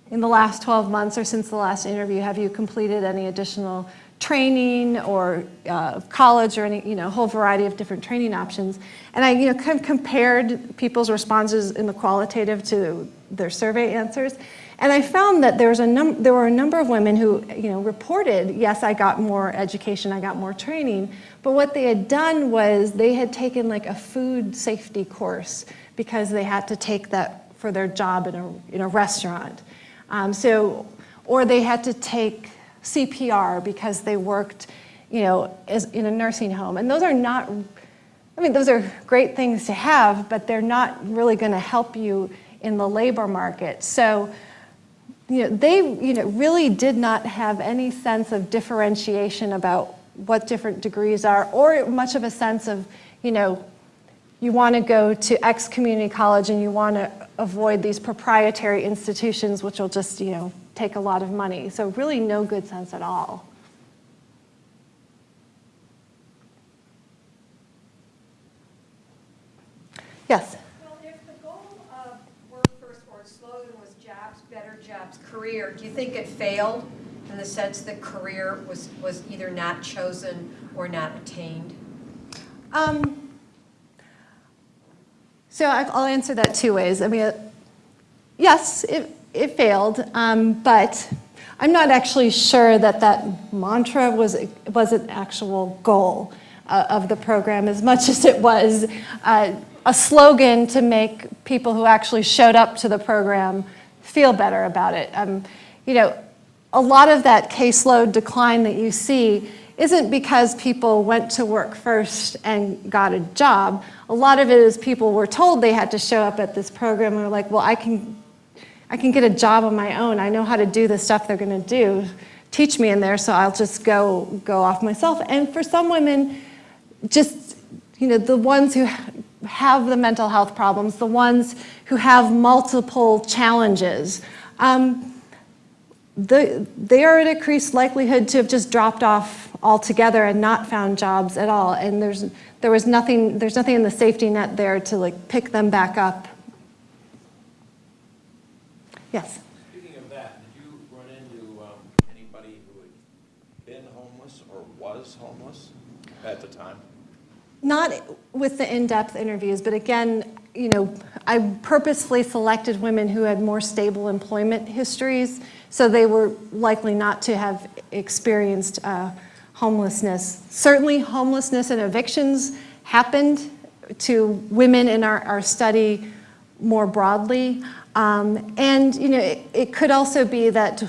Speaker 2: in the last 12 months or since the last interview, have you completed any additional training or uh, college or any, you know, whole variety of different training options. And I, you know, kind of compared people's responses in the qualitative to their survey answers. And I found that there, was a num there were a number of women who, you know, reported, yes, I got more education, I got more training, but what they had done was they had taken like a food safety course because they had to take that for their job in a, in a restaurant. Um, so, or they had to take CPR because they worked, you know, as, in a nursing home. And those are not, I mean, those are great things to have, but they're not really going to help you in the labor market. So, you know, they, you know, really did not have any sense of differentiation about what different degrees are, or much of a sense of, you know, you want to go to X community college and you want to avoid these proprietary institutions which will just, you know, take a lot of money. So really no good sense at all. Yes?
Speaker 11: Well, if the goal of Work First or its slogan was jobs, better jobs, career, do you think it failed in the sense that career was, was either not chosen or not attained?
Speaker 2: Um, so I'll answer that two ways. I mean, yes, it, it failed, um, but I'm not actually sure that that mantra was, was an actual goal uh, of the program as much as it was uh, a slogan to make people who actually showed up to the program feel better about it. Um, you know, a lot of that caseload decline that you see isn't because people went to work first and got a job. A lot of it is people were told they had to show up at this program and were like, well, I can I can get a job on my own. I know how to do the stuff they're going to do. Teach me in there, so I'll just go go off myself. And for some women, just you know, the ones who have the mental health problems, the ones who have multiple challenges, um, the, they are at increased likelihood to have just dropped off altogether and not found jobs at all. And there's there was nothing there's nothing in the safety net there to like pick them back up Yes.
Speaker 12: Speaking of that, did you run into um, anybody who had been homeless or was homeless at the time?
Speaker 2: Not with the in-depth interviews, but again, you know, I purposefully selected women who had more stable employment histories, so they were likely not to have experienced uh, homelessness. Certainly homelessness and evictions happened to women in our, our study more broadly. Um, and, you know, it, it could also be that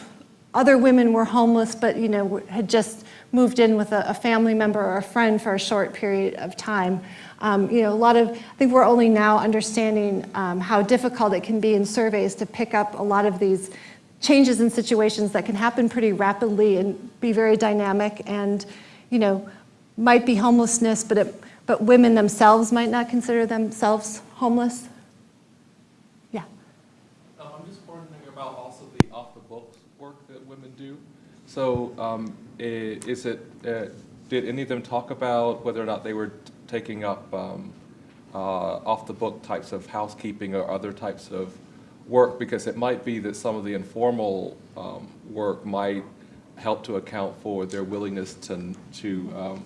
Speaker 2: other women were homeless, but, you know, had just moved in with a, a family member or a friend for a short period of time. Um, you know, a lot of, I think we're only now understanding um, how difficult it can be in surveys to pick up a lot of these changes in situations that can happen pretty rapidly and be very dynamic and, you know, might be homelessness, but, it, but women themselves might not consider themselves homeless. Yeah.
Speaker 7: Um, I'm just wondering about also the off-the-books work that women do. So um, is it, uh, did any of them talk about whether or not they were taking up um, uh, off-the-book types of housekeeping or other types of work? Because it might be that some of the informal um, work might help to account for their willingness to, to um,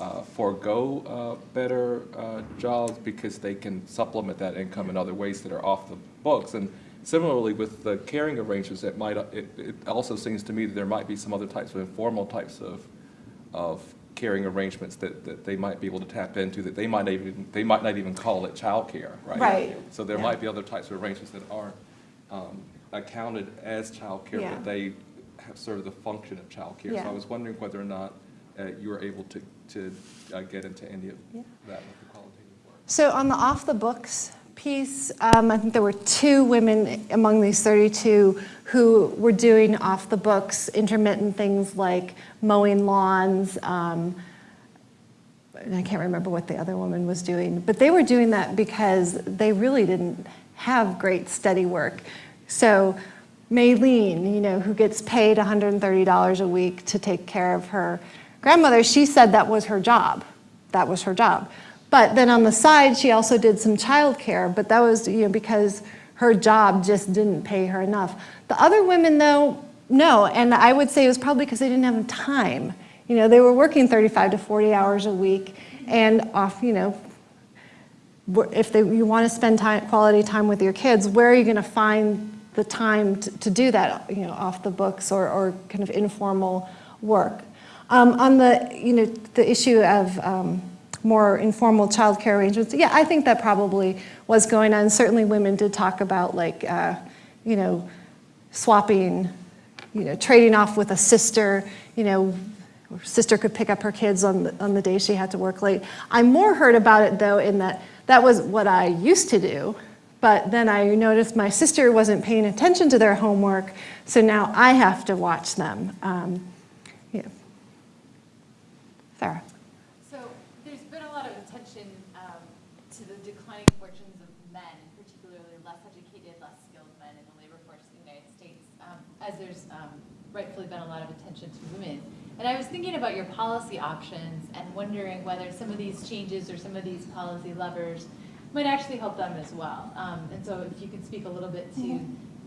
Speaker 7: uh, forego uh, better uh, jobs because they can supplement that income in other ways that are off the books. And similarly with the caring arrangements, it might, it, it also seems to me that there might be some other types of informal types of, of caring arrangements that, that they might be able to tap into that they might not even, they might not even call it childcare, right?
Speaker 2: Right.
Speaker 7: So there
Speaker 2: Yeah.
Speaker 7: might be other types of arrangements that aren't um, accounted as childcare,
Speaker 2: Yeah.
Speaker 7: but they have served the function of childcare. So
Speaker 2: Yeah.
Speaker 7: I was wondering whether or not uh, you were able to, to uh, get into any of that with the qualitative work.
Speaker 2: So on the off-the-books piece, um, I think there were two women among these 32 who were doing off-the-books intermittent things like mowing lawns, um, I can't remember what the other woman was doing, but they were doing that because they really didn't have great steady work. So Maylene, you know, who gets paid $130 a week to take care of her grandmother, she said that was her job. That was her job. But then on the side, she also did some childcare, but that was, you know, because her job just didn't pay her enough. The other women, though, no, and I would say it was probably because they didn't have time. You know, they were working 35 to 40 hours a week, and off, you know, if they, you want to spend time, quality time with your kids, where are you going to find the time to, to do that, you know, off the books or, or kind of informal work? Um, on the, you know, the issue of um, more informal childcare arrangements, yeah, I think that probably was going on. Certainly women did talk about like, uh, you know, swapping, you know, trading off with a sister, you know, sister could pick up her kids on the, on the day she had to work late. I more heard about it though in that that was what I used to do, but then I noticed my sister wasn't paying attention to their homework, so now I have to watch them. Um, yeah. Sarah.
Speaker 13: So there's been a lot of attention um, to the declining fortunes of men, particularly less educated, less skilled men in the labor force in the United States, um, as there's um, rightfully been a lot of attention to women. And I was thinking about your policy options and wondering whether some of these changes or some of these policy levers might actually help them as well. Um, and so if you could speak a little bit to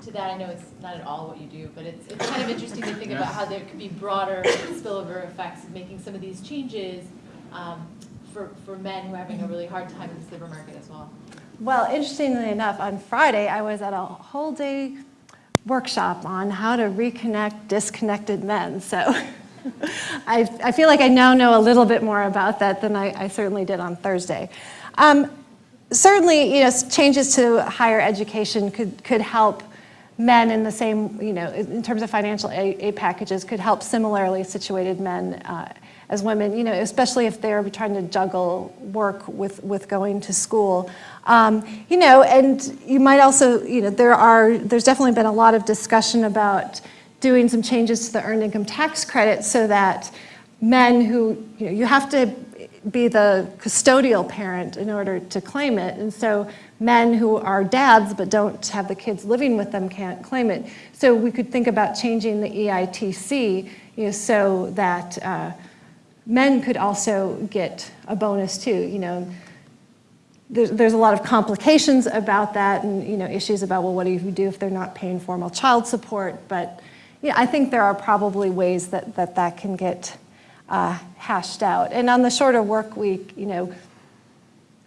Speaker 13: to that, I know it's not at all what you do, but it's, it's kind of interesting to think [laughs] about how there could be broader spillover effects of making some of these changes um, for, for men who are having a really hard time in the labor market as well.
Speaker 2: Well, interestingly enough, on Friday, I was at a whole day workshop on how to reconnect disconnected men. So [laughs] [laughs] I, I feel like I now know a little bit more about that than I, I certainly did on Thursday. Um, certainly, you know, changes to higher education could, could help men in the same, you know, in terms of financial aid packages, could help similarly situated men uh, as women, you know, especially if they're trying to juggle work with, with going to school. Um, you know, and you might also, you know, there are, there's definitely been a lot of discussion about doing some changes to the earned income tax credit so that men who, you know, you have to be the custodial parent in order to claim it. And so men who are dads but don't have the kids living with them can't claim it. So we could think about changing the EITC you know, so that uh, men could also get a bonus too. You know, there's, there's a lot of complications about that and, you know, issues about, well, what do you do if they're not paying formal child support? But, yeah, I think there are probably ways that that, that can get uh, hashed out. And on the shorter work week, you know,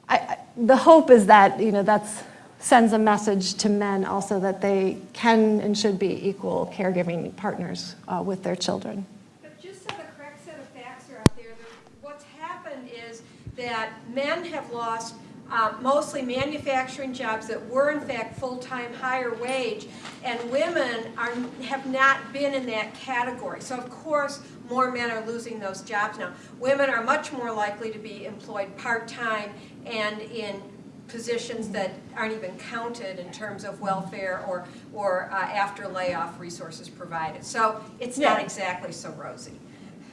Speaker 2: I, I, the hope is that, you know, that's sends a message to men also that they can and should be equal caregiving partners uh, with their children.
Speaker 11: But just so the correct set of facts are out there- what's happened is that men have lost uh, mostly manufacturing jobs that were in fact full-time higher wage, and women are, have not been in that category. So of course, more men are losing those jobs now. Women are much more likely to be employed part-time and in positions that aren't even counted in terms of welfare or, or uh, after layoff resources provided. So it's not exactly so rosy.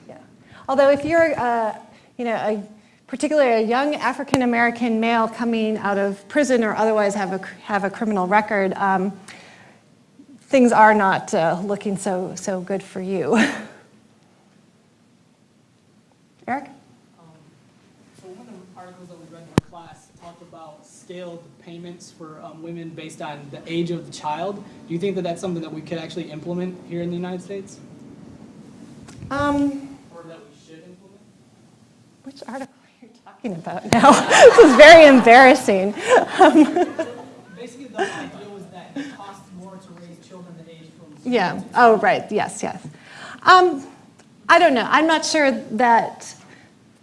Speaker 2: Yeah. Although if you're, uh, you know, a, particularly a young African-American male coming out of prison or otherwise have a, have a criminal record, um, things are not uh, looking so, so good for you. [laughs] Eric?
Speaker 9: Um, So one of the articles that we read in our class talked about scaled payments for um, women based on the age of the child. Do you think that that's something that we could actually implement here in the United States?
Speaker 2: Um,
Speaker 9: Or that we should implement?
Speaker 2: which article talking about now? [laughs] this is very embarrassing.
Speaker 9: Basically, the idea was that it costs more to raise children than age from.
Speaker 2: Yeah, oh, right, yes, yes. Um, I don't know, I'm not sure that,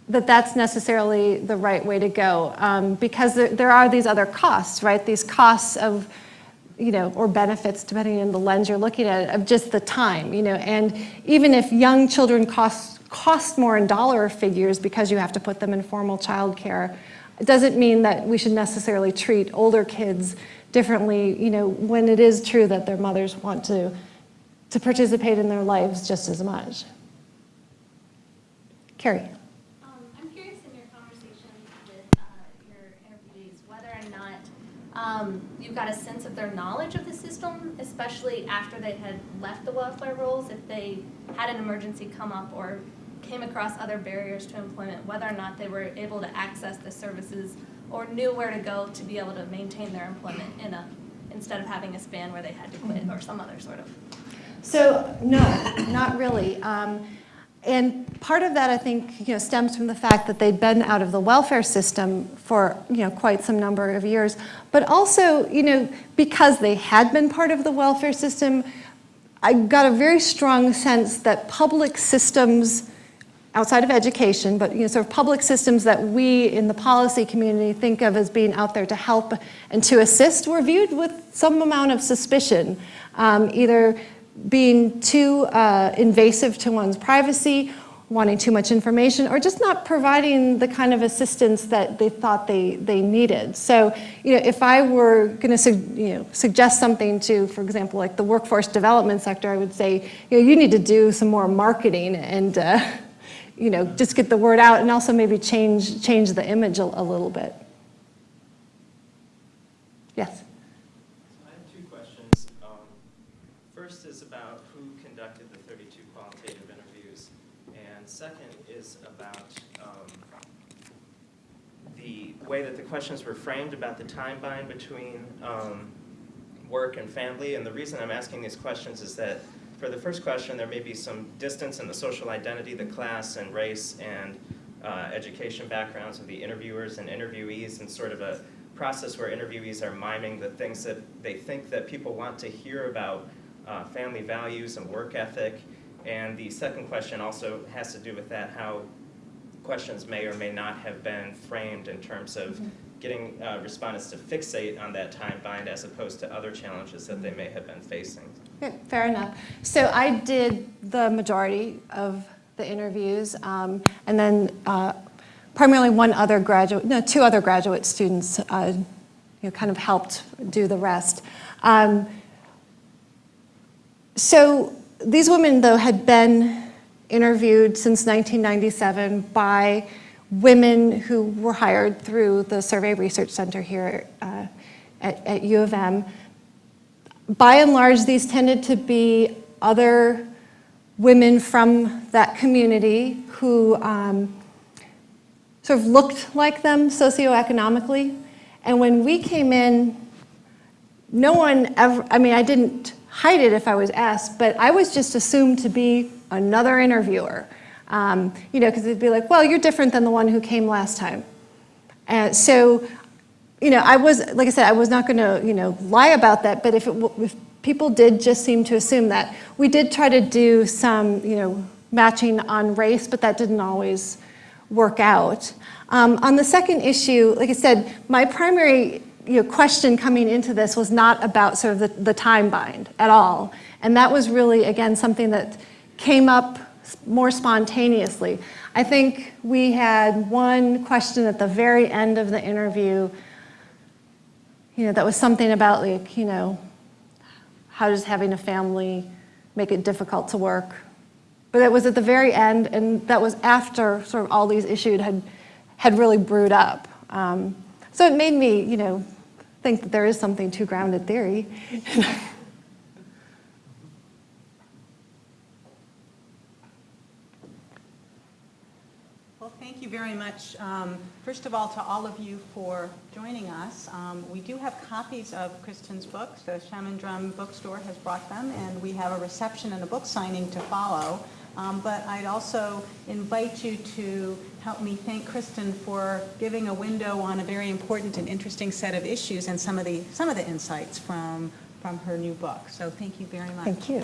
Speaker 2: that that's necessarily the right way to go, um, because there, there are these other costs, right? These costs of, you know, or benefits, depending on the lens you're looking at, of just the time, you know, and even if young children cost, cost more in dollar figures because you have to put them in formal childcare, it doesn't mean that we should necessarily treat older kids differently, you know, when it is true that their mothers want to, to participate in their lives just as much. Carrie.
Speaker 6: Um, I'm curious in your conversations with uh, your interviewees whether or not um, got a sense of their knowledge of the system, especially after they had left the welfare rolls, if they had an emergency come up or came across other barriers to employment, whether or not they were able to access the services or knew where to go to be able to maintain their employment in a, instead of having a span where they had to quit or some other sort of.
Speaker 2: So, no, not really. Um, and part of that, I think, you know, stems from the fact that they'd been out of the welfare system for, you know, quite some number of years. But also, you know, because they had been part of the welfare system, I got a very strong sense that public systems outside of education, but you know, sort of public systems that we in the policy community think of as being out there to help and to assist were viewed with some amount of suspicion, um, either being too uh, invasive to one's privacy, wanting too much information, or just not providing the kind of assistance that they thought they, they needed. So, you know, if I were going to you know, suggest something to, for example, like the workforce development sector, I would say, you know, you need to do some more marketing and, uh, [laughs] you know, just get the word out and also maybe change, change the image a, a little bit. Yes?
Speaker 14: I have two questions. Um, First is about who conducted the 32 qualitative interviews, and second is about um, the way that the questions were framed about the time bind between um, work and family. And the reason I'm asking these questions is that for the first question, there may be some distance in the social identity, the class and race and uh, education backgrounds of the interviewers and interviewees, and sort of a process where interviewees are miming the things that they think that people want to hear about uh, family values and work ethic. And the second question also has to do with that, how questions may or may not have been framed in terms of getting uh, respondents to fixate on that time bind as opposed to other challenges that they may have been facing.
Speaker 2: Okay, fair enough. So I did the majority of the interviews, um, and then uh, primarily one other graduate, no, two other graduate students, uh, you know, kind of helped do the rest. Um, so these women, though, had been interviewed since 1997 by women who were hired through the Survey Research Center here uh, at, at U of M. By and large, these tended to be other women from that community who um, sort of looked like them socioeconomically. And when we came in, no one ever, I mean, I didn't hide it if I was asked, but I was just assumed to be another interviewer. Um, you know, because it'd be like, well, you're different than the one who came last time. And so, you know, I was, like I said, I was not going to, you know, lie about that, but if, it, if people did just seem to assume that, we did try to do some, you know, matching on race, but that didn't always work out. Um, on the second issue, like I said, my primary you know, question coming into this was not about sort of the, the time bind at all. And that was really, again, something that came up more spontaneously. I think we had one question at the very end of the interview, you know, that was something about like, you know, how does having a family make it difficult to work? But it was at the very end, and that was after sort of all these issues had, had really brewed up. Um, so it made me, you know, think that there is something to grounded theory. [laughs]
Speaker 1: Well, thank you very much, um, first of all, to all of you for joining us. Um, We do have copies of Kristin's books. The Shaman Drum Bookstore has brought them, and we have a reception and a book signing to follow. Um, But I'd also invite you to help me thank Kristen for giving a window on a very important and interesting set of issues and some of the, some of the insights from, from her new book. So thank you very much.
Speaker 2: Thank you.